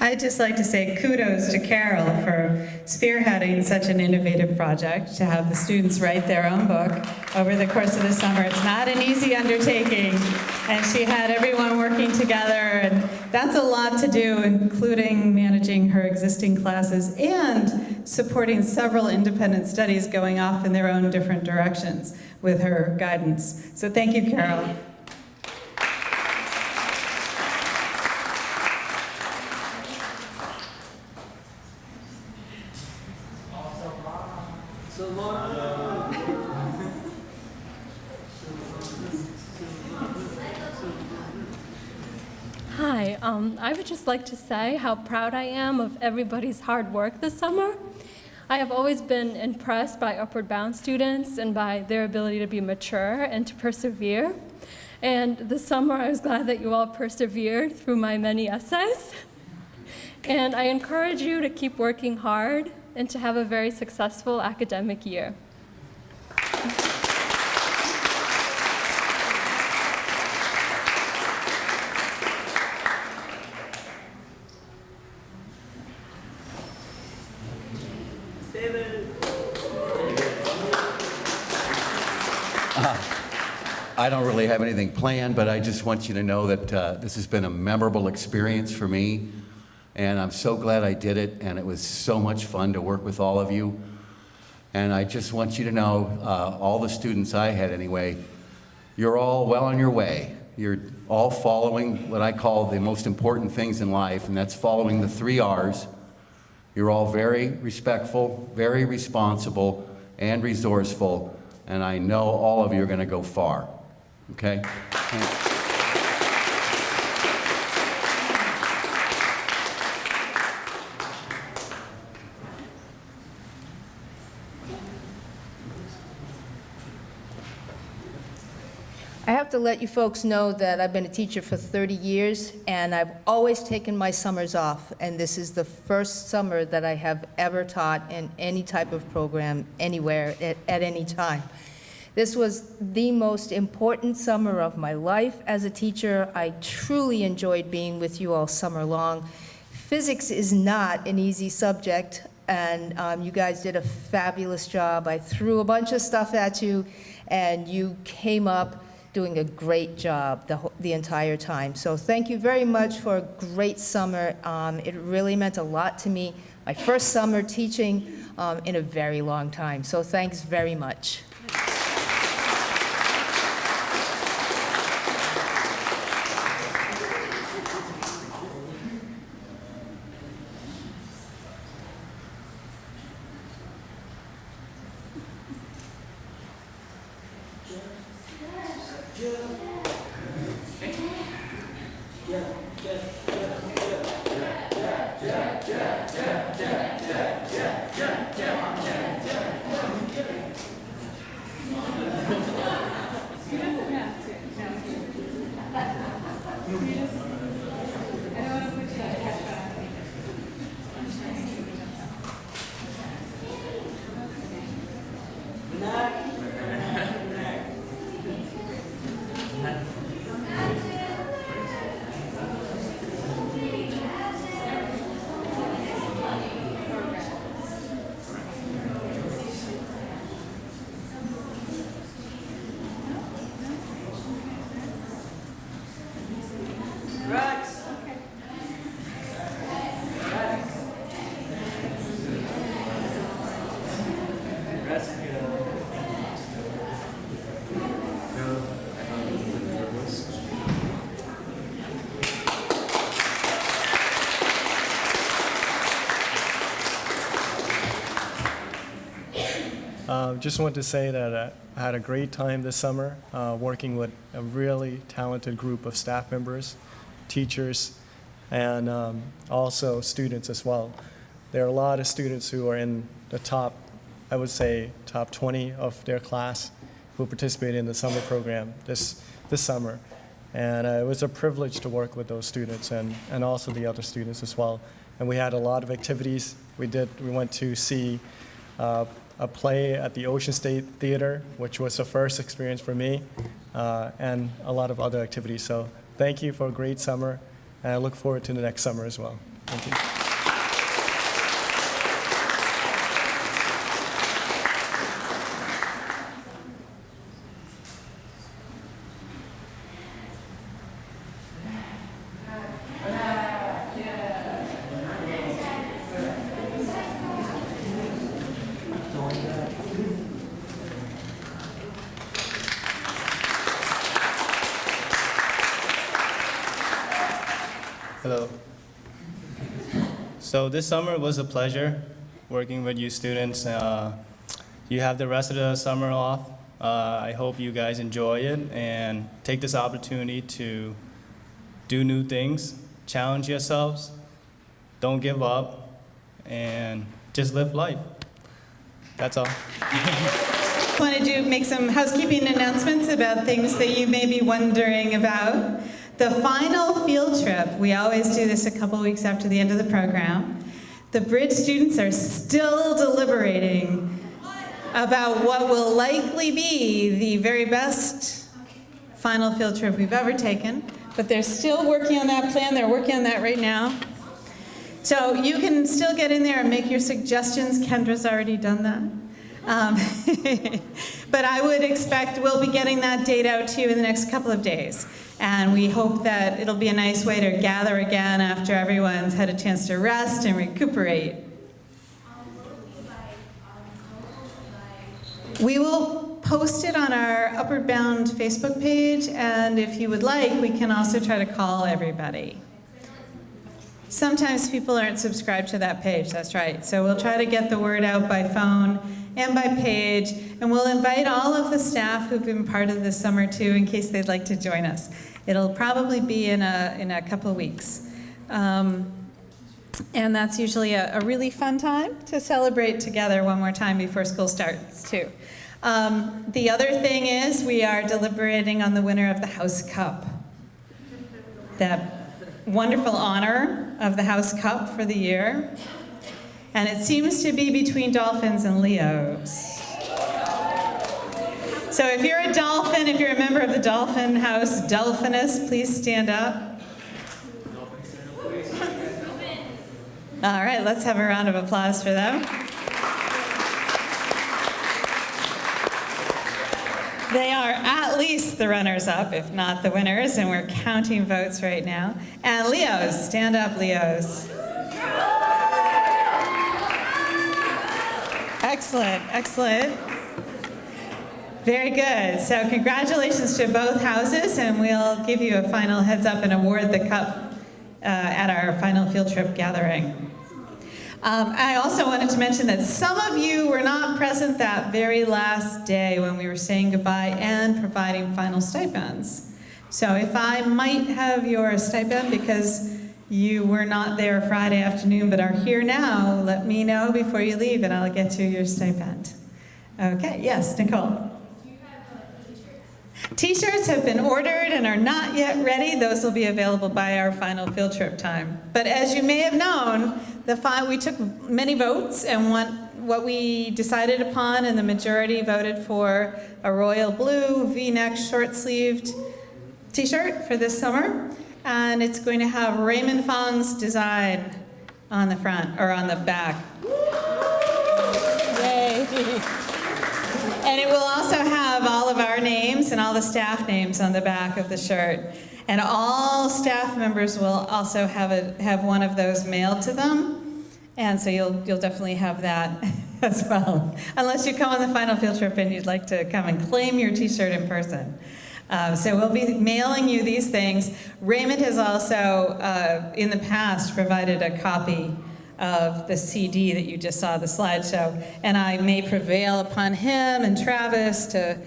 I'd just like to say kudos to Carol for spearheading such an innovative project to have the students write their own book over the course of the summer. It's not an easy undertaking, and she had everyone working together, and that's a lot to do, including managing her existing classes and supporting several independent studies going off in their own different directions with her guidance. So thank you, Carol. Hi, um, I would just like to say how proud I am of everybody's hard work this summer. I have always been impressed by Upward Bound students and by their ability to be mature and to persevere. And this summer, I was glad that you all persevered through my many essays. And I encourage you to keep working hard and to have a very successful academic year. I don't really have anything planned, but I just want you to know that uh, this has been a memorable experience for me, and I'm so glad I did it, and it was so much fun to work with all of you. And I just want you to know, uh, all the students I had anyway, you're all well on your way. You're all following what I call the most important things in life, and that's following the three R's. You're all very respectful, very responsible, and resourceful, and I know all of you are going to go far. Okay? I have to let you folks know that I've been a teacher for 30 years, and I've always taken my summers off, and this is the first summer that I have ever taught in any type of program, anywhere, at, at any time. This was the most important summer of my life as a teacher. I truly enjoyed being with you all summer long. Physics is not an easy subject, and um, you guys did a fabulous job. I threw a bunch of stuff at you, and you came up doing a great job the, the entire time. So thank you very much for a great summer. Um, It really meant a lot to me. My first summer teaching um, in a very long time. So thanks very much. Uh, Just want to say that I had a great time this summer, uh, working with a really talented group of staff members, teachers, and um, also students as well. There are a lot of students who are in the top, I would say, top 20 of their class who participated in the summer program this, this summer. And uh, it was a privilege to work with those students and, and also the other students as well. And we had a lot of activities. We did, we went to see uh, a play at the Ocean State Theater, which was a first experience for me, uh, and a lot of other activities. So thank you for a great summer, and I look forward to the next summer as well. Thank you. Hello. So this summer was a pleasure working with you students. Uh, you have the rest of the summer off. Uh, I hope you guys enjoy it and take this opportunity to do new things, challenge yourselves, don't give up, and just live life. That's all. I Wanted to make some housekeeping announcements about things that you may be wondering about. The final field trip, we always do this a couple weeks after the end of the program. The Bridge students are still deliberating about what will likely be the very best final field trip we've ever taken, but they're still working on that plan. They're working on that right now. So you can still get in there and make your suggestions. Kendra's already done that. Um, but I would expect we'll be getting that date out to you in the next couple of days. And we hope that it'll be a nice way to gather again after everyone's had a chance to rest and recuperate. We will post it on our Upward Bound Facebook page, and if you would like, we can also try to call everybody. Sometimes people aren't subscribed to that page, that's right. So we'll try to get the word out by phone and by page, and we'll invite all of the staff who've been part of this summer too, in case they'd like to join us. It'll probably be in a, in a couple of weeks. Um, and that's usually a, a really fun time to celebrate together one more time before school starts too. Um, the other thing is we are deliberating on the winner of the House Cup. That wonderful honor of the House Cup for the year. And it seems to be between dolphins and Leos. So if you're a dolphin, if you're a member of the Dolphin House Delphinus, please stand up. All right, let's have a round of applause for them. They are at least the runners-up, if not the winners, and we're counting votes right now. And Leos, stand up, Leos. Excellent, excellent. Very good. So congratulations to both houses, and we'll give you a final heads up and award the cup uh, at our final field trip gathering. Um, I also wanted to mention that some of you were not present that very last day when we were saying goodbye and providing final stipends. So if I might have your stipend because you were not there Friday afternoon but are here now, let me know before you leave and I'll get you your stipend. Okay, yes, Nicole. T-shirts have been ordered and are not yet ready. Those will be available by our final field trip time. But as you may have known, the fi- we took many votes and what, what we decided upon and the majority voted for a royal blue V-neck short-sleeved T-shirt for this summer. And it's going to have Raymond Fong's design on the front or on the back. Yay. And it will also have all of our names and all the staff names on the back of the shirt. And all staff members will also have, a, have one of those mailed to them. And so you'll, you'll definitely have that as well. Unless you come on the final field trip and you'd like to come and claim your t-shirt in person. Um, so we'll be mailing you these things. Raymond has also, uh, in the past, provided a copy of the CD that you just saw, the slideshow, and I may prevail upon him and Travis to,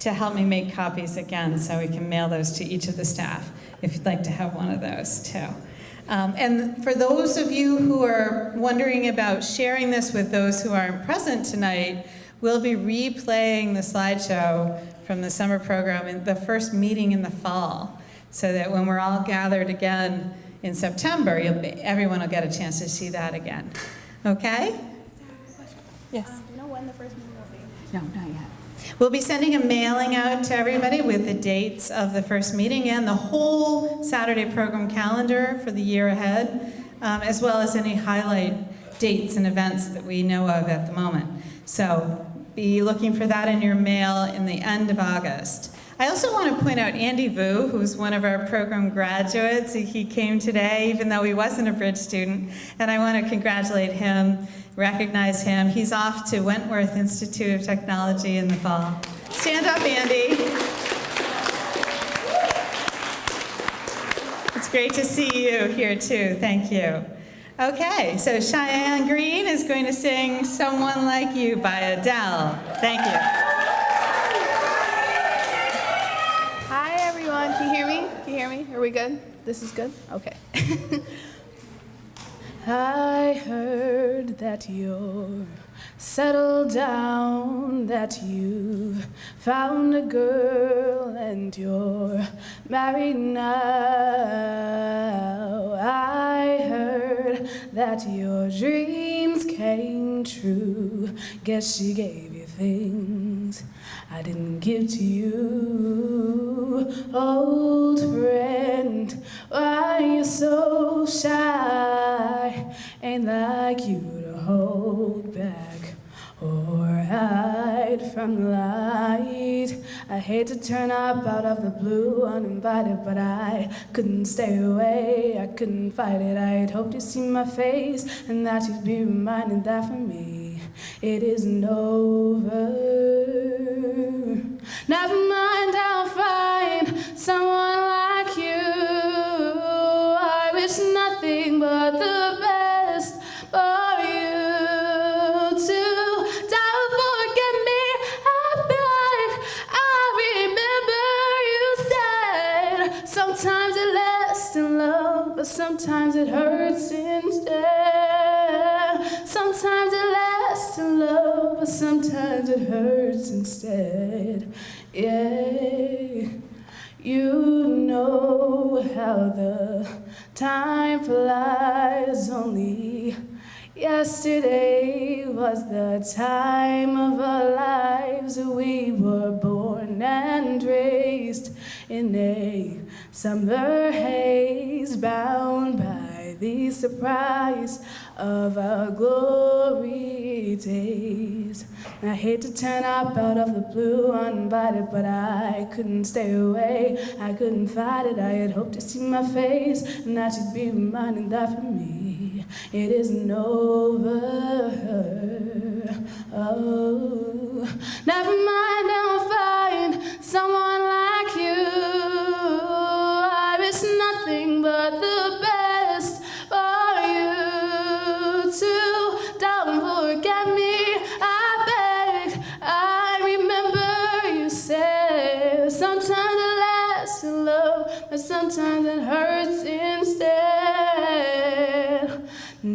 to help me make copies again so we can mail those to each of the staff if you'd like to have one of those too. Um, and for those of you who are wondering about sharing this with those who aren't present tonight, we'll be replaying the slideshow from the summer program in the first meeting in the fall so that when we're all gathered again in September, you'll be, everyone will get a chance to see that again. Okay? Yes. Do you know when the first meeting will be? No, not yet. We'll be sending a mailing out to everybody with the dates of the first meeting and the whole Saturday program calendar for the year ahead. um, as well as any highlight dates and events that we know of at the moment. So be looking for that in your mail in the end of August. I also want to point out Andy Vu, who's one of our program graduates. He came today, even though he wasn't a bridge student, and I want to congratulate him, recognize him. He's off to Wentworth Institute of Technology in the fall. Stand up, Andy. It's great to see you here too. Thank you. Okay, so Cheyenne Green is going to sing Someone Like You by Adele. Thank you. Can you hear me? Can you hear me? Are we good? This is good? Okay. I heard that you're settled down, that you found a girl and you're married now. I heard that your dreams came true. Guess she gave you things I didn't give to you. Old friend, why you so shy? Ain't like you to hold back or hide from light. I hate to turn up out of the blue uninvited, but I couldn't stay away. I couldn't fight it. I'd hoped you'd see my face and that you'd be reminded that for me it isn't over. Never mind, I'll find someone like it hurts instead. Yeah. You know how the time flies only. Yesterday was the time of our lives. We were born and raised in a summer haze, bound by the surprise of our glory days. I hate to turn up out of the blue uninvited, but I couldn't stay away. I couldn't fight it. I had hoped to see my face and that you'd be reminded that for me it isn't over. Oh, never mind, I'll find someone like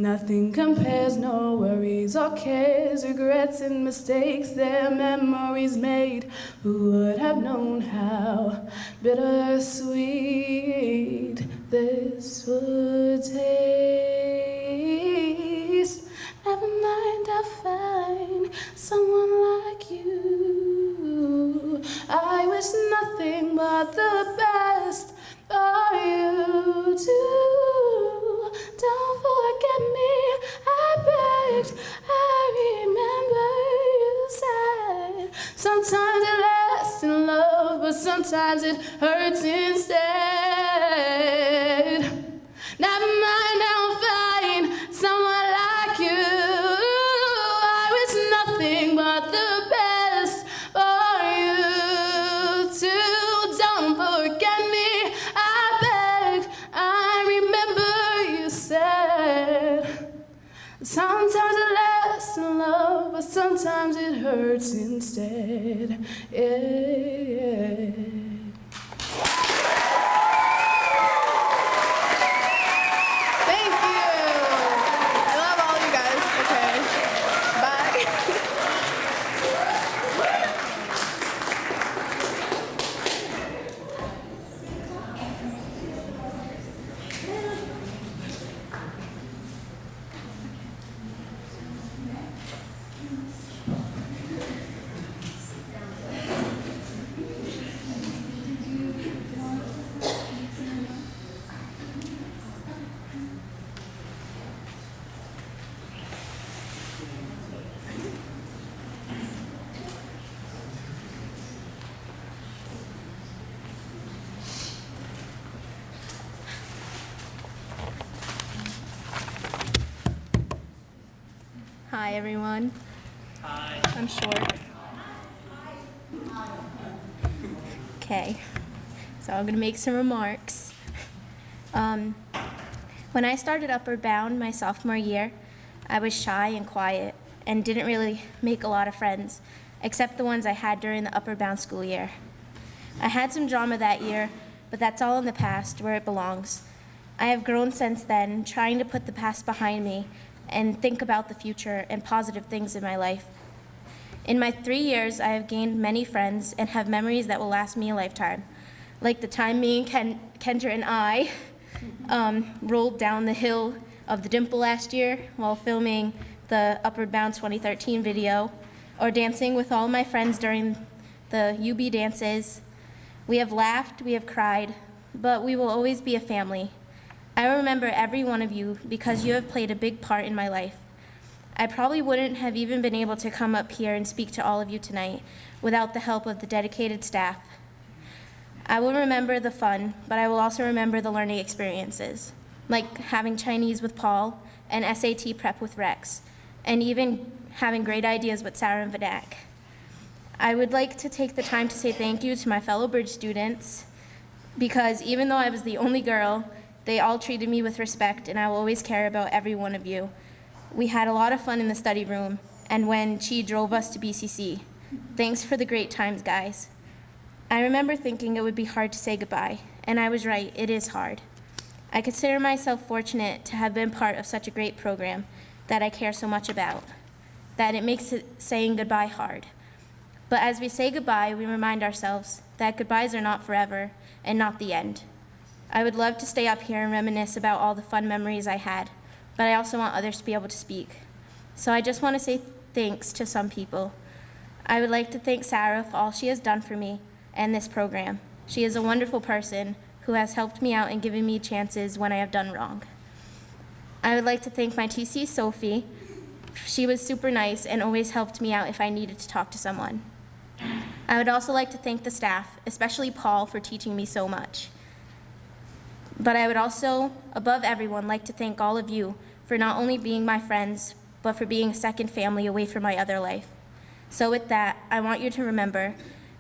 Nothing compares, no worries or cares, regrets and mistakes, their memories made. Who would have known how bittersweet this would taste? Never mind, I'll find someone like you. I wish nothing but the best for you too. Don't me, I begged. I remember you said sometimes it lasts in love, but sometimes it hurts instead. Sometimes it hurts instead. Yeah. Thank you. I love all you guys. Okay. Bye. Hi, everyone. Hi. I'm short. Okay, so I'm going to make some remarks. Um, when I started Upward Bound my sophomore year, I was shy and quiet and didn't really make a lot of friends, except the ones I had during the Upward Bound school year. I had some drama that year, but that's all in the past where it belongs. I have grown since then, trying to put the past behind me and think about the future and positive things in my life. In my three years, I have gained many friends and have memories that will last me a lifetime, like the time me and Ken, Kendra and I um, rolled down the hill of the Dimple last year while filming the Upward Bound 2013 video, or dancing with all my friends during the UB dances. We have laughed, we have cried, but we will always be a family. I remember every one of you because you have played a big part in my life. I probably wouldn't have even been able to come up here and speak to all of you tonight without the help of the dedicated staff. I will remember the fun, but I will also remember the learning experiences, like having Chinese with Paul and SAT prep with Rex, and even having great ideas with Sarah and Vadak. I would like to take the time to say thank you to my fellow Bridge students, because even though I was the only girl, they all treated me with respect, and I will always care about every one of you. We had a lot of fun in the study room, and when Chi drove us to BCC. Thanks for the great times, guys. I remember thinking it would be hard to say goodbye, and I was right, it is hard. I consider myself fortunate to have been part of such a great program that I care so much about, that it makes saying goodbye hard. But as we say goodbye, we remind ourselves that goodbyes are not forever and not the end. I would love to stay up here and reminisce about all the fun memories I had, but I also want others to be able to speak. So I just want to say thanks to some people. I would like to thank Sarah for all she has done for me and this program. She is a wonderful person who has helped me out and given me chances when I have done wrong. I would like to thank my TC, Sophie. She was super nice and always helped me out if I needed to talk to someone. I would also like to thank the staff, especially Paul, for teaching me so much. But I would also, above everyone, like to thank all of you for not only being my friends, but for being a second family away from my other life. So with that, I want you to remember,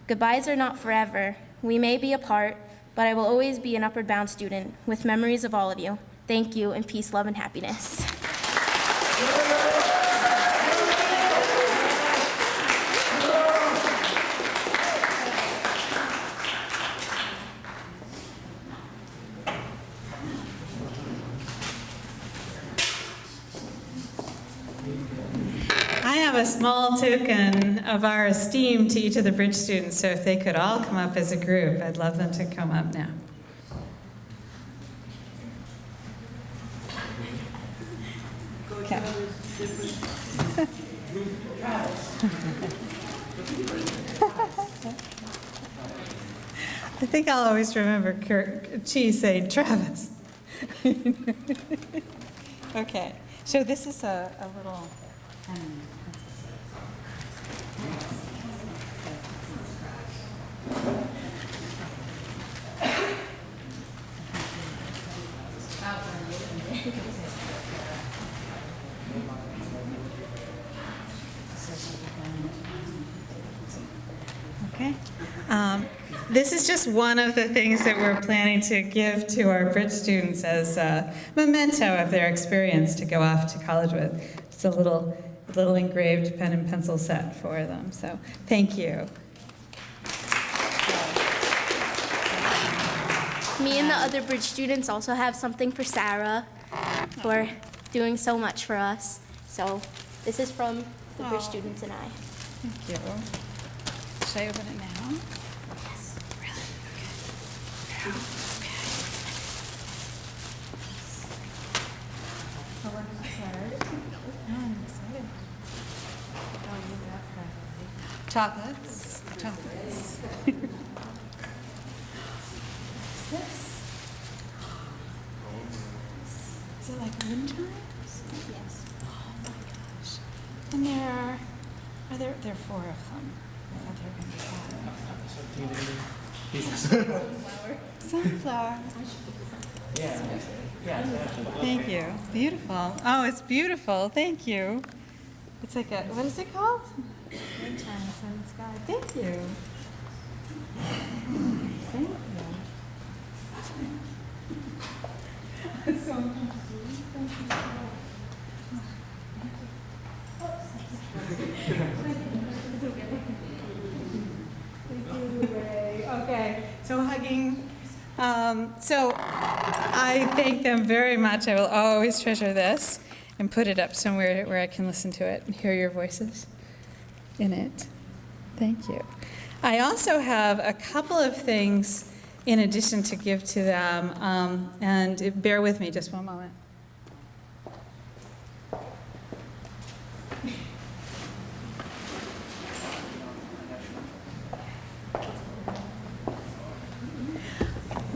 goodbyes are not forever. We may be apart, but I will always be an Upward Bound student with memories of all of you. Thank you, and peace, love, and happiness. I have a small token of our esteem to each of the Bridge students, so if they could all come up as a group, I'd love them to come up now. I think I'll always remember Kurt, Chi saying Travis. Okay, so this is a, a little, um, Okay. Um, This is just one of the things that we're planning to give to our Bridge students as a memento of their experience to go off to college with. It's a little, little engraved pen and pencil set for them, so thank you. Me and the other Bridge students also have something for Sarah for doing so much for us. So this is from the Bridge students and I. Thank you. Should I open it now? Yes. Chocolates, chocolates. What's this? Is it like wind chimes? Yes. Oh my gosh. And there are, are there, there are four of them. I thought there were gonna be five. Sunflower. Thank you. Beautiful. Oh, it's beautiful. Thank you. It's like a, what is it called? Thank you. Thank you. Okay, so hugging. Um, so I thank them very much. I will always treasure this and put it up somewhere where I can listen to it and hear your voices in it. Thank you. I also have a couple of things in addition to give to them, um, and bear with me just one moment.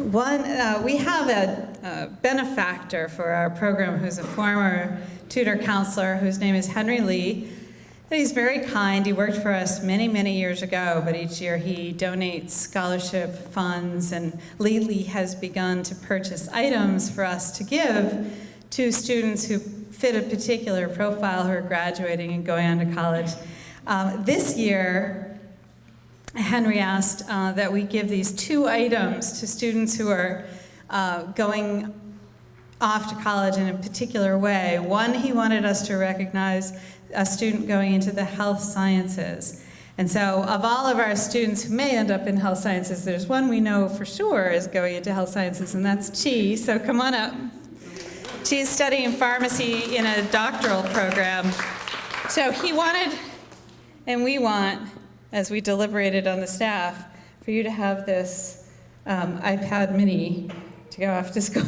One, uh, we have a, a benefactor for our program who's a former tutor counselor whose name is Henry Lee. And he's very kind. He worked for us many, many years ago, but each year he donates scholarship funds and lately has begun to purchase items for us to give to students who fit a particular profile who are graduating and going on to college. Um, this year, Henry asked uh, that we give these two items to students who are uh, going off to college in a particular way. One, he wanted us to recognize a student going into the health sciences. And so of all of our students who may end up in health sciences, there's one we know for sure is going into health sciences, and that's Chi. So come on up. Is studying pharmacy in a doctoral program. So he wanted, and we want, as we deliberated on the staff, for you to have this um, iPad mini to go off to school.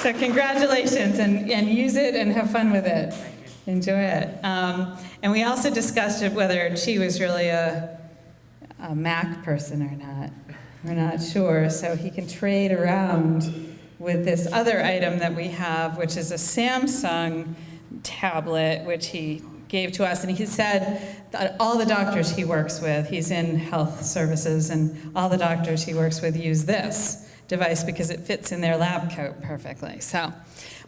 so congratulations, and, and use it and have fun with it. Enjoy it. Um, and we also discussed whether she was really a, a Mac person or not. We're not sure, so he can trade around with this other item that we have, which is a Samsung tablet, which he gave to us. And he said that all the doctors he works with, he's in health services, and all the doctors he works with use this device because it fits in their lab coat perfectly. So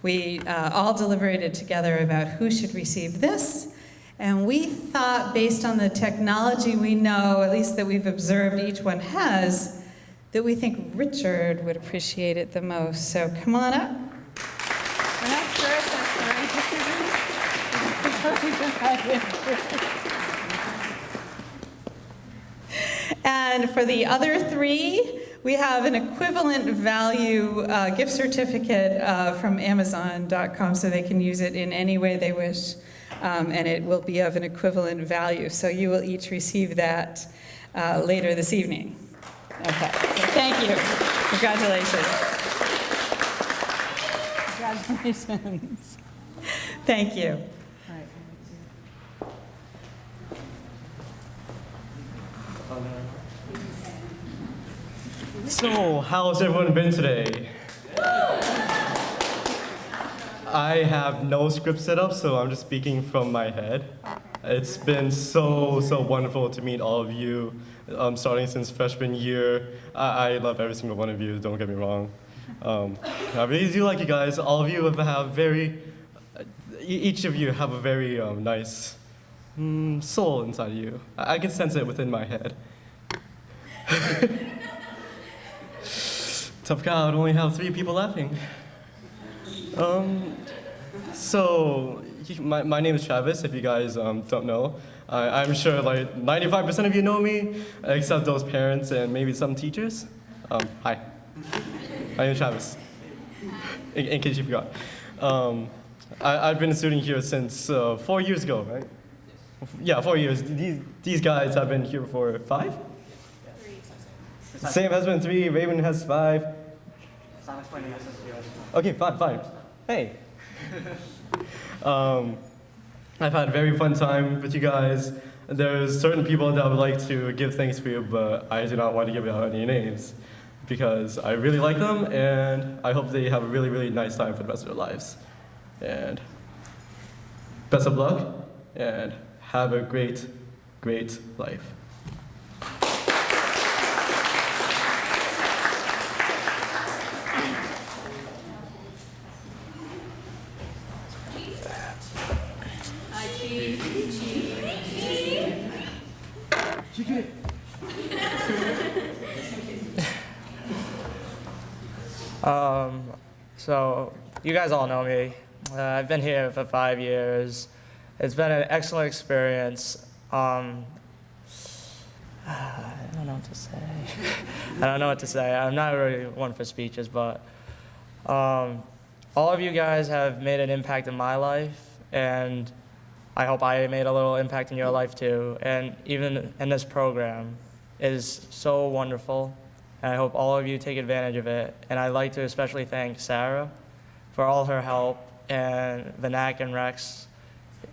we uh, all deliberated together about who should receive this. And we thought, based on the technology we know, at least that we've observed each one has, that we think Richard would appreciate it the most. So come on up. We're not sure if that's the right And for the other three, we have an equivalent value uh, gift certificate uh, from Amazon.com so they can use it in any way they wish. Um, and it will be of an equivalent value. So you will each receive that uh, later this evening. Okay, so thank you. Congratulations. Congratulations. Thank you. So, how's everyone been today? I have no script set up, so I'm just speaking from my head. It's been so, so wonderful to meet all of you, um, starting since freshman year. I, I love every single one of you, don't get me wrong. Um, I really do like you guys. All of you have, have very, e- each of you have a very um, nice mm, soul inside of you. I, I can sense it within my head. Tough crowd, only have three people laughing. Um, so, my, my name is Travis, if you guys um, don't know. I, I'm sure like 95% of you know me, except those parents and maybe some teachers. Um, hi, my name is Travis, in, in case you forgot. Um, I, I've been a student here since uh, four years ago, right? Yeah, four years. These, these guys have been here for five? Sam has been three, Raven has five. Okay, fine, fine. Hey. um, I've had a very fun time with you guys. There's certain people that I would like to give thanks for, you, but I do not want to give out any names because I really like them and I hope they have a really, really nice time for the rest of their lives. And best of luck and have a great, great life. Um, so you guys all know me. Uh, I've been here for five years. It's been an excellent experience. Um, I don't know what to say. I don't know what to say. I'm not really one for speeches, but um, all of you guys have made an impact in my life, and I hope I made a little impact in your life too. And even in this program is so wonderful, and I hope all of you take advantage of it. And I'd like to especially thank Sarah for all her help, and Vinac and Rex,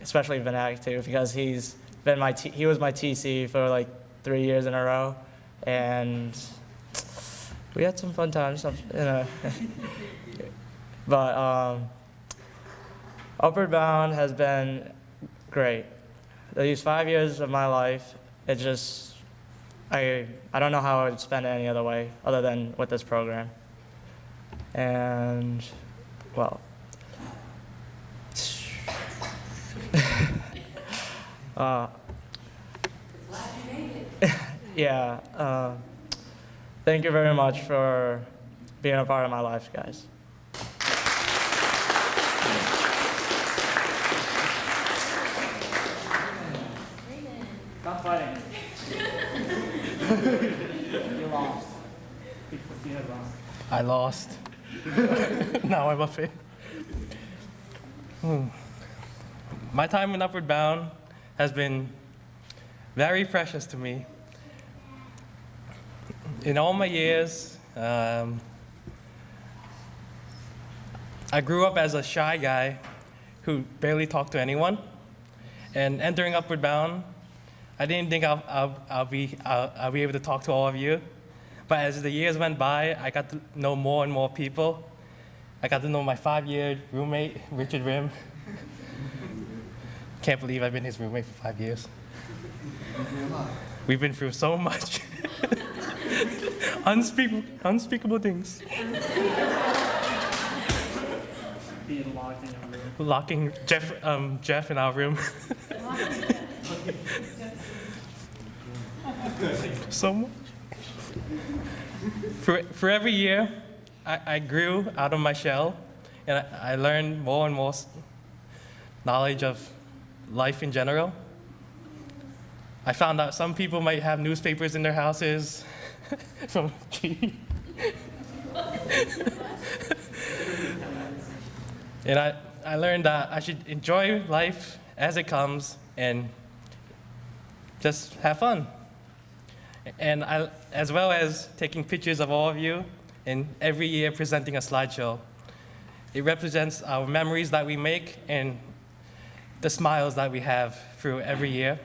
especially Vinac too, because he's been my he was my TC for like three years in a row, and we had some fun times. some- You know. but um, Upward Bound has been great. These five years of my life, it just I I don't know how I would spend it any other way other than with this program. And well, uh, yeah. Uh, thank you very much for being a part of my life, guys. Stop fighting. you lost. You lost. I lost. now I'm up here. Hmm. My time in Upward Bound has been very precious to me. In all my years, um, I grew up as a shy guy who barely talked to anyone. And entering Upward Bound, I didn't think I'll, I'll, I'll, be, I'll, I'll be able to talk to all of you. But as the years went by, I got to know more and more people. I got to know my five-year roommate, Richard Rim. Can't believe I've been his roommate for five years. We've been through so much. unspeakable, unspeakable things. Being locked in a room. Locking Jeff, um, Jeff in our room. so much. For, for every year, I, I grew out of my shell, and I, I learned more and more knowledge of life in general. I found out some people might have newspapers in their houses from and I, I learned that I should enjoy life as it comes and just have fun. And I, as well as taking pictures of all of you and every year presenting a slideshow. It represents our memories that we make and the smiles that we have through every year.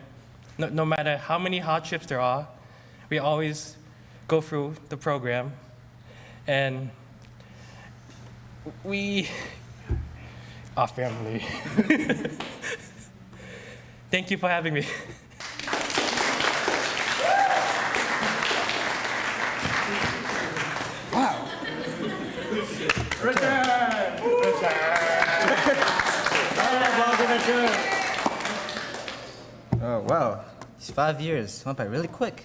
No, no matter how many hardships there are, we always go through the program. And we are family. Thank you for having me. Oh, wow. These five years went by really quick.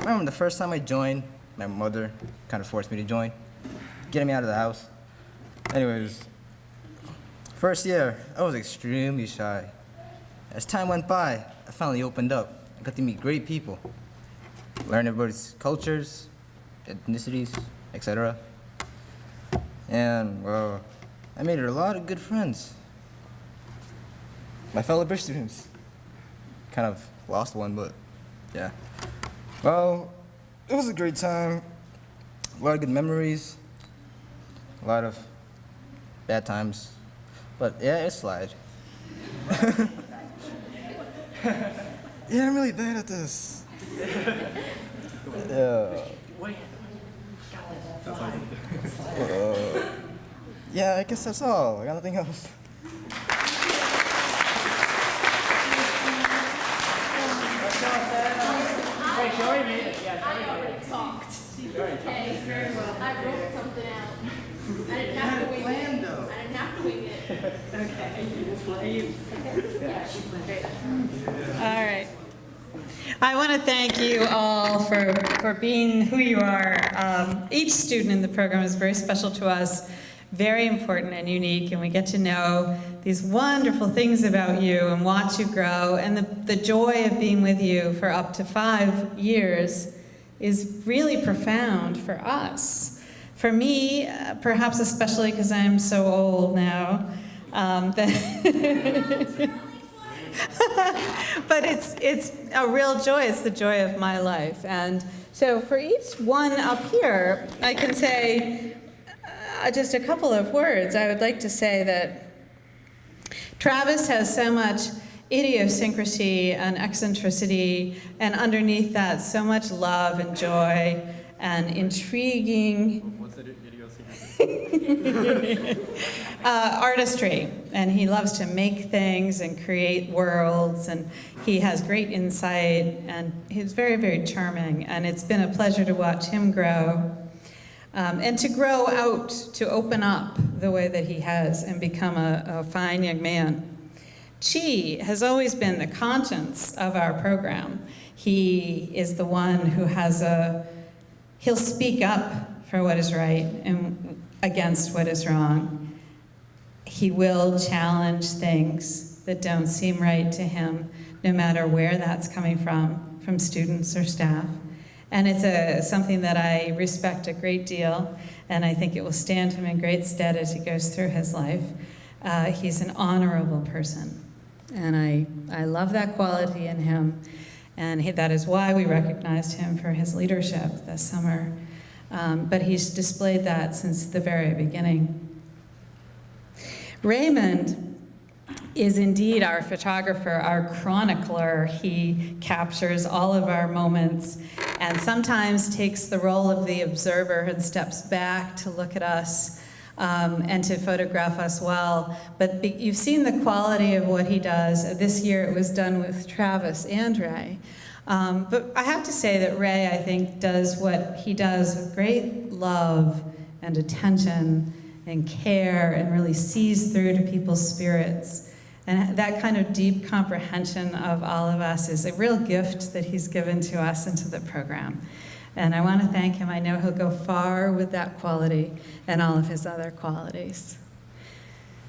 Remember the first time I joined, my mother kind of forced me to join, getting me out of the house. Anyways, first year, I was extremely shy. As time went by, I finally opened up. I got to meet great people, learn everybody's cultures, ethnicities, etc. And, well, I made a lot of good friends. My fellow Bridge students kind of lost one, but yeah. Well, it was a great time. A lot of good memories. A lot of bad times. But yeah, it's slide. yeah, I'm really bad at this. Yeah. Uh, yeah, I guess that's all. I got nothing else. Hey, Joey made it. Yeah, Joey made it. talked. Okay, very well. I wrote something out. I didn't have to wing it. I didn't have to wing it. Okay. All right. I want to thank you all for, for being who you are. Um, each student in the program is very special to us, very important and unique, and we get to know these wonderful things about you and watch you grow. And the, the joy of being with you for up to five years is really profound for us. For me, uh, perhaps especially because I'm so old now, um, but it's it's a real joy. It's the joy of my life. And so for each one up here, I can say uh, just a couple of words. I would like to say that Travis has so much idiosyncrasy and eccentricity, and underneath that, so much love and joy and intriguing What's the idiosyncrasy? uh, artistry, and he loves to make things and create worlds, and he has great insight, and he's very, very charming, and it's been a pleasure to watch him grow. Um, and to grow out, to open up the way that he has and become a, a fine young man. Chi has always been the conscience of our program. He is the one who has a, he'll speak up for what is right and against what is wrong. He will challenge things that don't seem right to him, no matter where that's coming from, from students or staff. And it's a, something that I respect a great deal, and I think it will stand him in great stead as he goes through his life. Uh, he's an honorable person, and I, I love that quality in him. And he, that is why we recognized him for his leadership this summer. Um, but he's displayed that since the very beginning. Raymond is indeed our photographer, our chronicler. He captures all of our moments and sometimes takes the role of the observer and steps back to look at us um, and to photograph us well. But you've seen the quality of what he does. This year it was done with Travis and Ray. Um, but I have to say that Ray, I think, does what he does with great love and attention and care and really sees through to people's spirits. And that kind of deep comprehension of all of us is a real gift that he's given to us and to the program. And I want to thank him. I know he'll go far with that quality and all of his other qualities.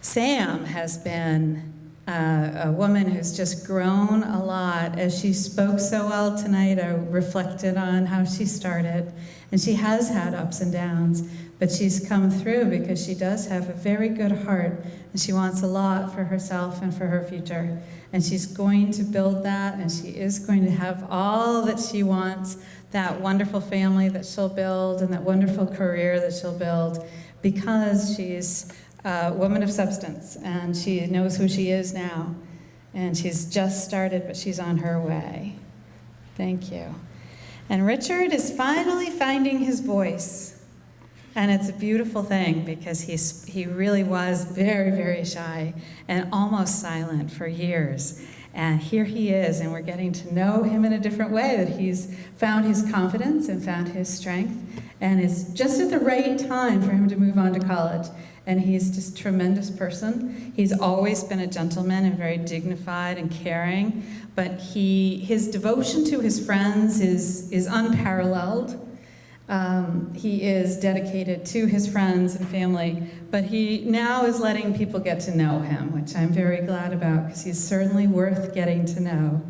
Sam has been uh, a woman who's just grown a lot. As she spoke so well tonight, I reflected on how she started. And she has had ups and downs, but she's come through because she does have a very good heart and she wants a lot for herself and for her future. And she's going to build that and she is going to have all that she wants, that wonderful family that she'll build and that wonderful career that she'll build because she's a woman of substance and she knows who she is now. And she's just started, but she's on her way. Thank you. And Richard is finally finding his voice. And it's a beautiful thing because he's, he really was very, very shy and almost silent for years. And here he is, and we're getting to know him in a different way, that he's found his confidence and found his strength. And it's just at the right time for him to move on to college. And he's just a tremendous person. He's always been a gentleman and very dignified and caring. But he, his devotion to his friends is, is unparalleled. Um, he is dedicated to his friends and family, but he now is letting people get to know him, which I'm very glad about because he's certainly worth getting to know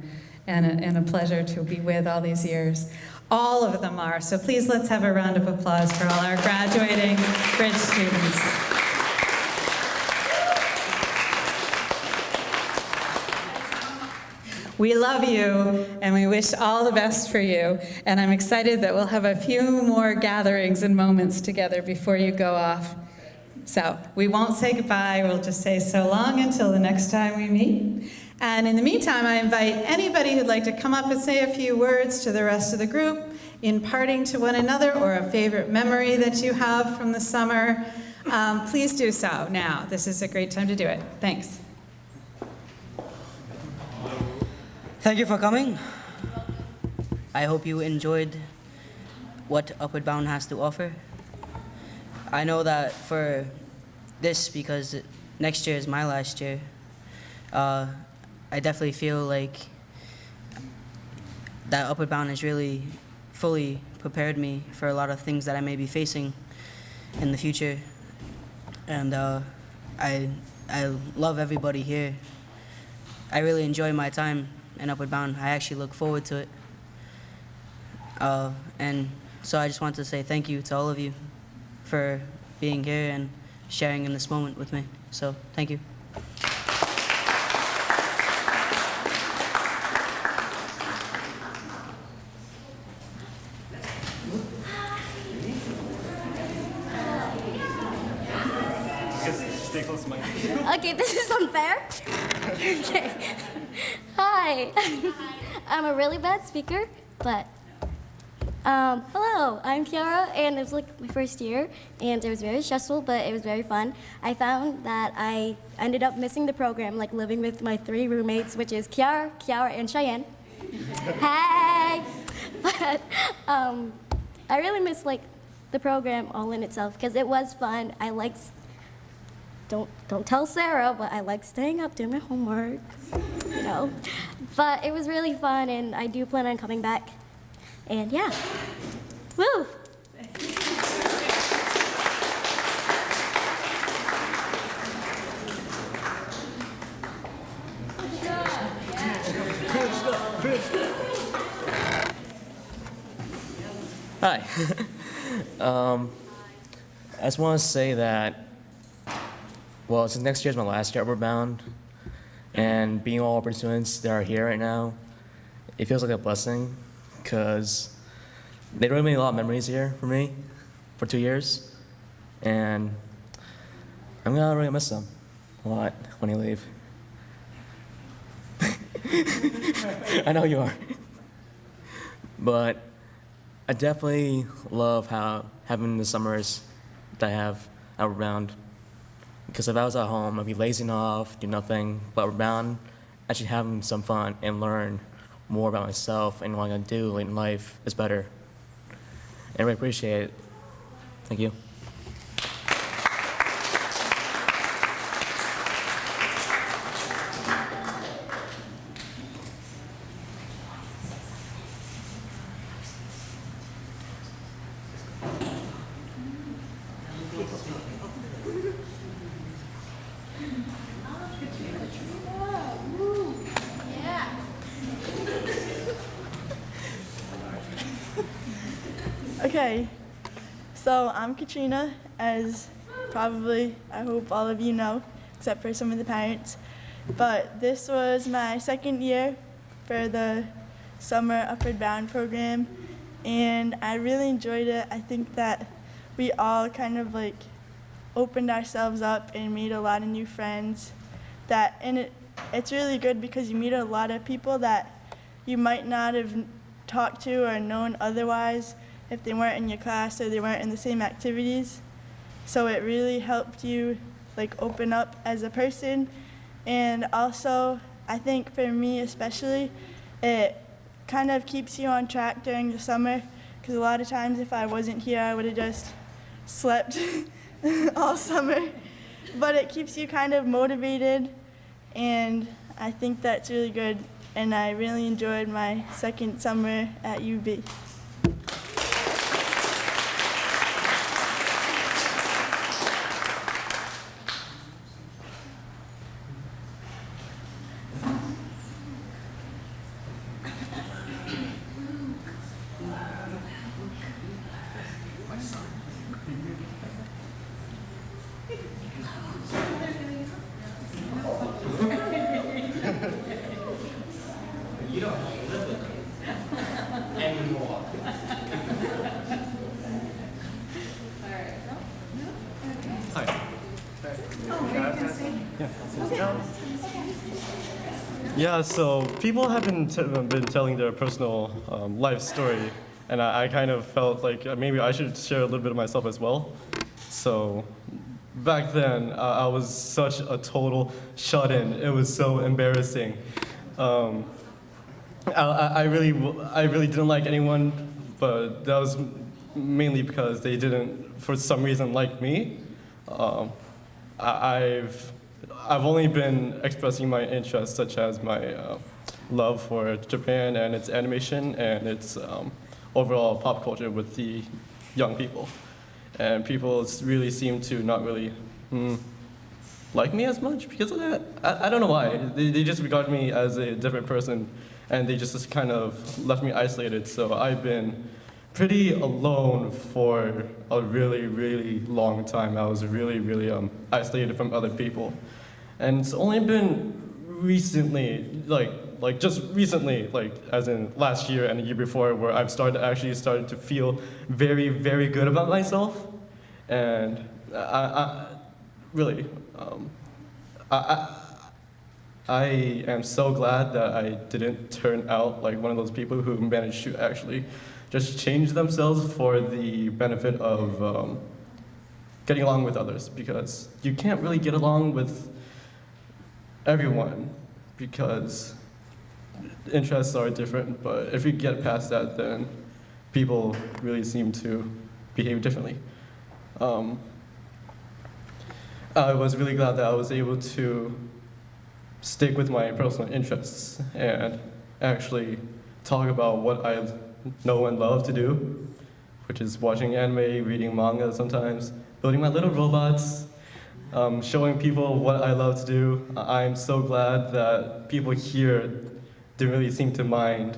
and a, and a pleasure to be with all these years. All of them are, so please let's have a round of applause for all our graduating Bridge students. We love you and we wish all the best for you. And I'm excited that we'll have a few more gatherings and moments together before you go off. So we won't say goodbye, we'll just say so long until the next time we meet. And in the meantime, I invite anybody who'd like to come up and say a few words to the rest of the group, imparting to one another or a favorite memory that you have from the summer. Um, please do so now. This is a great time to do it. Thanks. Thank you for coming. I hope you enjoyed what Upward Bound has to offer. I know that for this, because next year is my last year, uh, I definitely feel like that Upward Bound has really fully prepared me for a lot of things that I may be facing in the future. And uh, I, I love everybody here. I really enjoy my time in Upward Bound. I actually look forward to it. Uh, and so I just want to say thank you to all of you for being here and sharing in this moment with me. So thank you. Stay close to my. Okay, this is unfair. okay. Hi. I'm a really bad speaker, but um, hello, I'm Kiara, and it was like my first year, and it was very stressful, but it was very fun. I found that I ended up missing the program, like living with my three roommates, which is Kiara, Kiara, and Cheyenne. hey! But um, I really miss like the program all in itself because it was fun. I liked don't don't tell Sarah, but I like staying up doing my homework, you know. But it was really fun, and I do plan on coming back. And yeah, woo! Hi. um, I just want to say that, well, since next year is my last year at Bound, and being all Upward students that are here right now, it feels like a blessing because they really made a lot of memories here for me for two years, and I'm gonna really miss them a lot when you leave. I know you are. But I definitely love how having the summers that I have out bound. Because if I was at home, I'd be lazing off, do nothing, but bound, actually having some fun and learn more about myself and what I'm gonna do in life is better. And I really appreciate it. Thank you. Okay, so I'm As probably I hope all of you know, except for some of the parents. But this was my second year for the summer Upward Bound program, and I really enjoyed it. I think that we all kind of like opened ourselves up and made a lot of new friends. That and it it's really good because you meet a lot of people that you might not have talked to or known otherwise if they weren't in your class or they weren't in the same activities. So it really helped you like open up as a person. And also, I think for me especially, it kind of keeps you on track during the summer because a lot of times if I wasn't here, I would have just slept all summer. But it keeps you kind of motivated, and I think that's really good. And I really enjoyed my second summer at UB. Yeah, so people have been, been telling their personal um, life story, and I, I kind of felt like uh, maybe I should share a little bit of myself as well. So back then, uh, I was such a total shut-in. It was so embarrassing. Um, I, I really, I really didn't like anyone, but that was mainly because they didn't, for some reason, like me. Um, I, I've, I've only been expressing my interests, such as my uh, love for Japan and its animation and its um, overall pop culture with the young people. And people really seem to not really hmm, like me as much because of that. I, I don't know why. They, they just regard me as a different person and they just, just kind of left me isolated. So I've been pretty alone for a really, really long time. I was really, really um, isolated from other people. And it's only been recently, like, like just recently, like as in last year and the year before, where I've started actually started to feel very, very good about myself. And I, I really, um, I, I, I am so glad that I didn't turn out like one of those people who managed to actually just change themselves for the benefit of um, getting along with others because you can't really get along with everyone because interests are different, but if you get past that, then people really seem to behave differently. Um, I was really glad that I was able to stick with my personal interests and actually talk about what I know and love to do, which is watching anime, reading manga sometimes, building my little robots, um, showing people what I love to do. I'm so glad that people here didn't really seem to mind,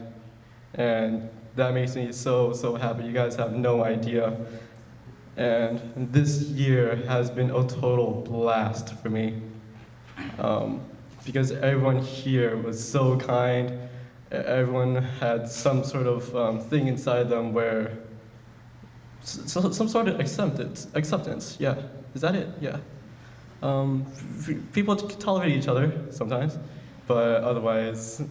and that makes me so, so happy. You guys have no idea. And this year has been a total blast for me. Um, because everyone here was so kind. Everyone had some sort of um, thing inside them where, so, some sort of acceptance, acceptance, yeah. Is that it? Yeah. Um, people tolerate each other sometimes, but otherwise,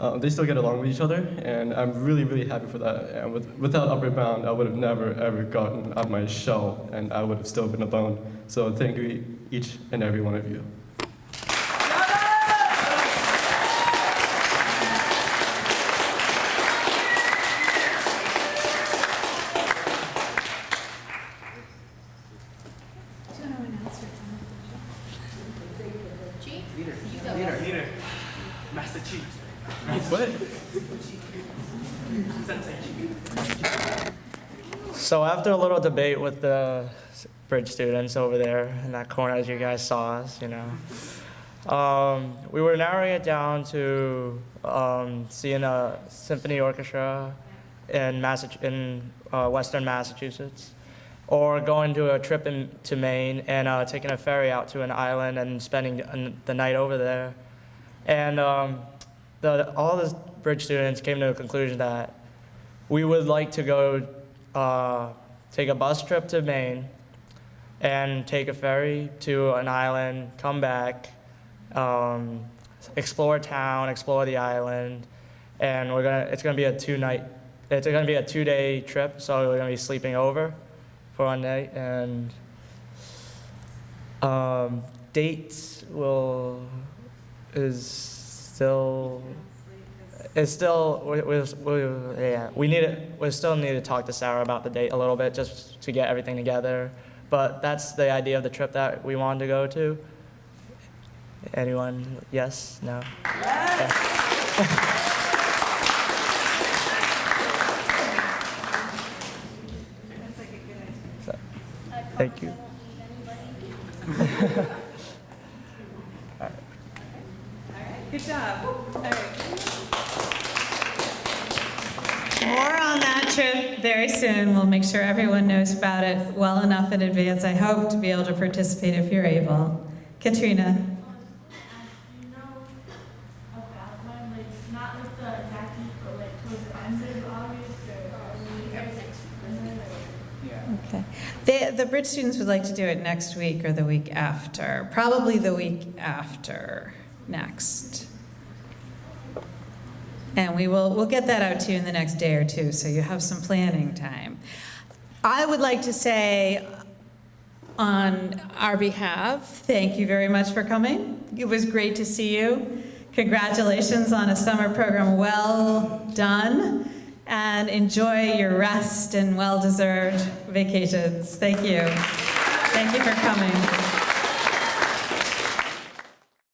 uh, they still get along with each other, and I'm really, really happy for that. And with, without Upward Bound, I would have never, ever gotten out of my shell, and I would have still been alone. So thank you, each and every one of you. So after a little debate with the bridge students over there in that corner, as you guys saw us, you know, um, we were narrowing it down to um, seeing a symphony orchestra in, Massach- in uh, Western Massachusetts, or going to a trip in, to Maine and uh, taking a ferry out to an island and spending the night over there. And um, the, all the bridge students came to a conclusion that we would like to go uh, take a bus trip to Maine and take a ferry to an island, come back, um, explore town, explore the island, and we're gonna. It's gonna be a two night. It's gonna be a two day trip, so we're gonna be sleeping over for one night and um, dates will is still it's still we, we, we, yeah we need we still need to talk to Sarah about the date a little bit just to get everything together. But that's the idea of the trip that we wanted to go to. Anyone? Yes? No? So, thank you. All right. Good job. All right. More on that trip very soon. We'll make sure everyone knows about it well enough in advance, I hope, to be able to participate if you're able. Katrina? Okay. The, the bridge students would like to do it next week or the week after. Probably the week after next. And we will, we'll get that out to you in the next day or two, so you have some planning time. I would like to say, on our behalf, thank you very much for coming. It was great to see you. Congratulations on a summer program well done, and enjoy your rest and well-deserved vacations. Thank you. Thank you for coming.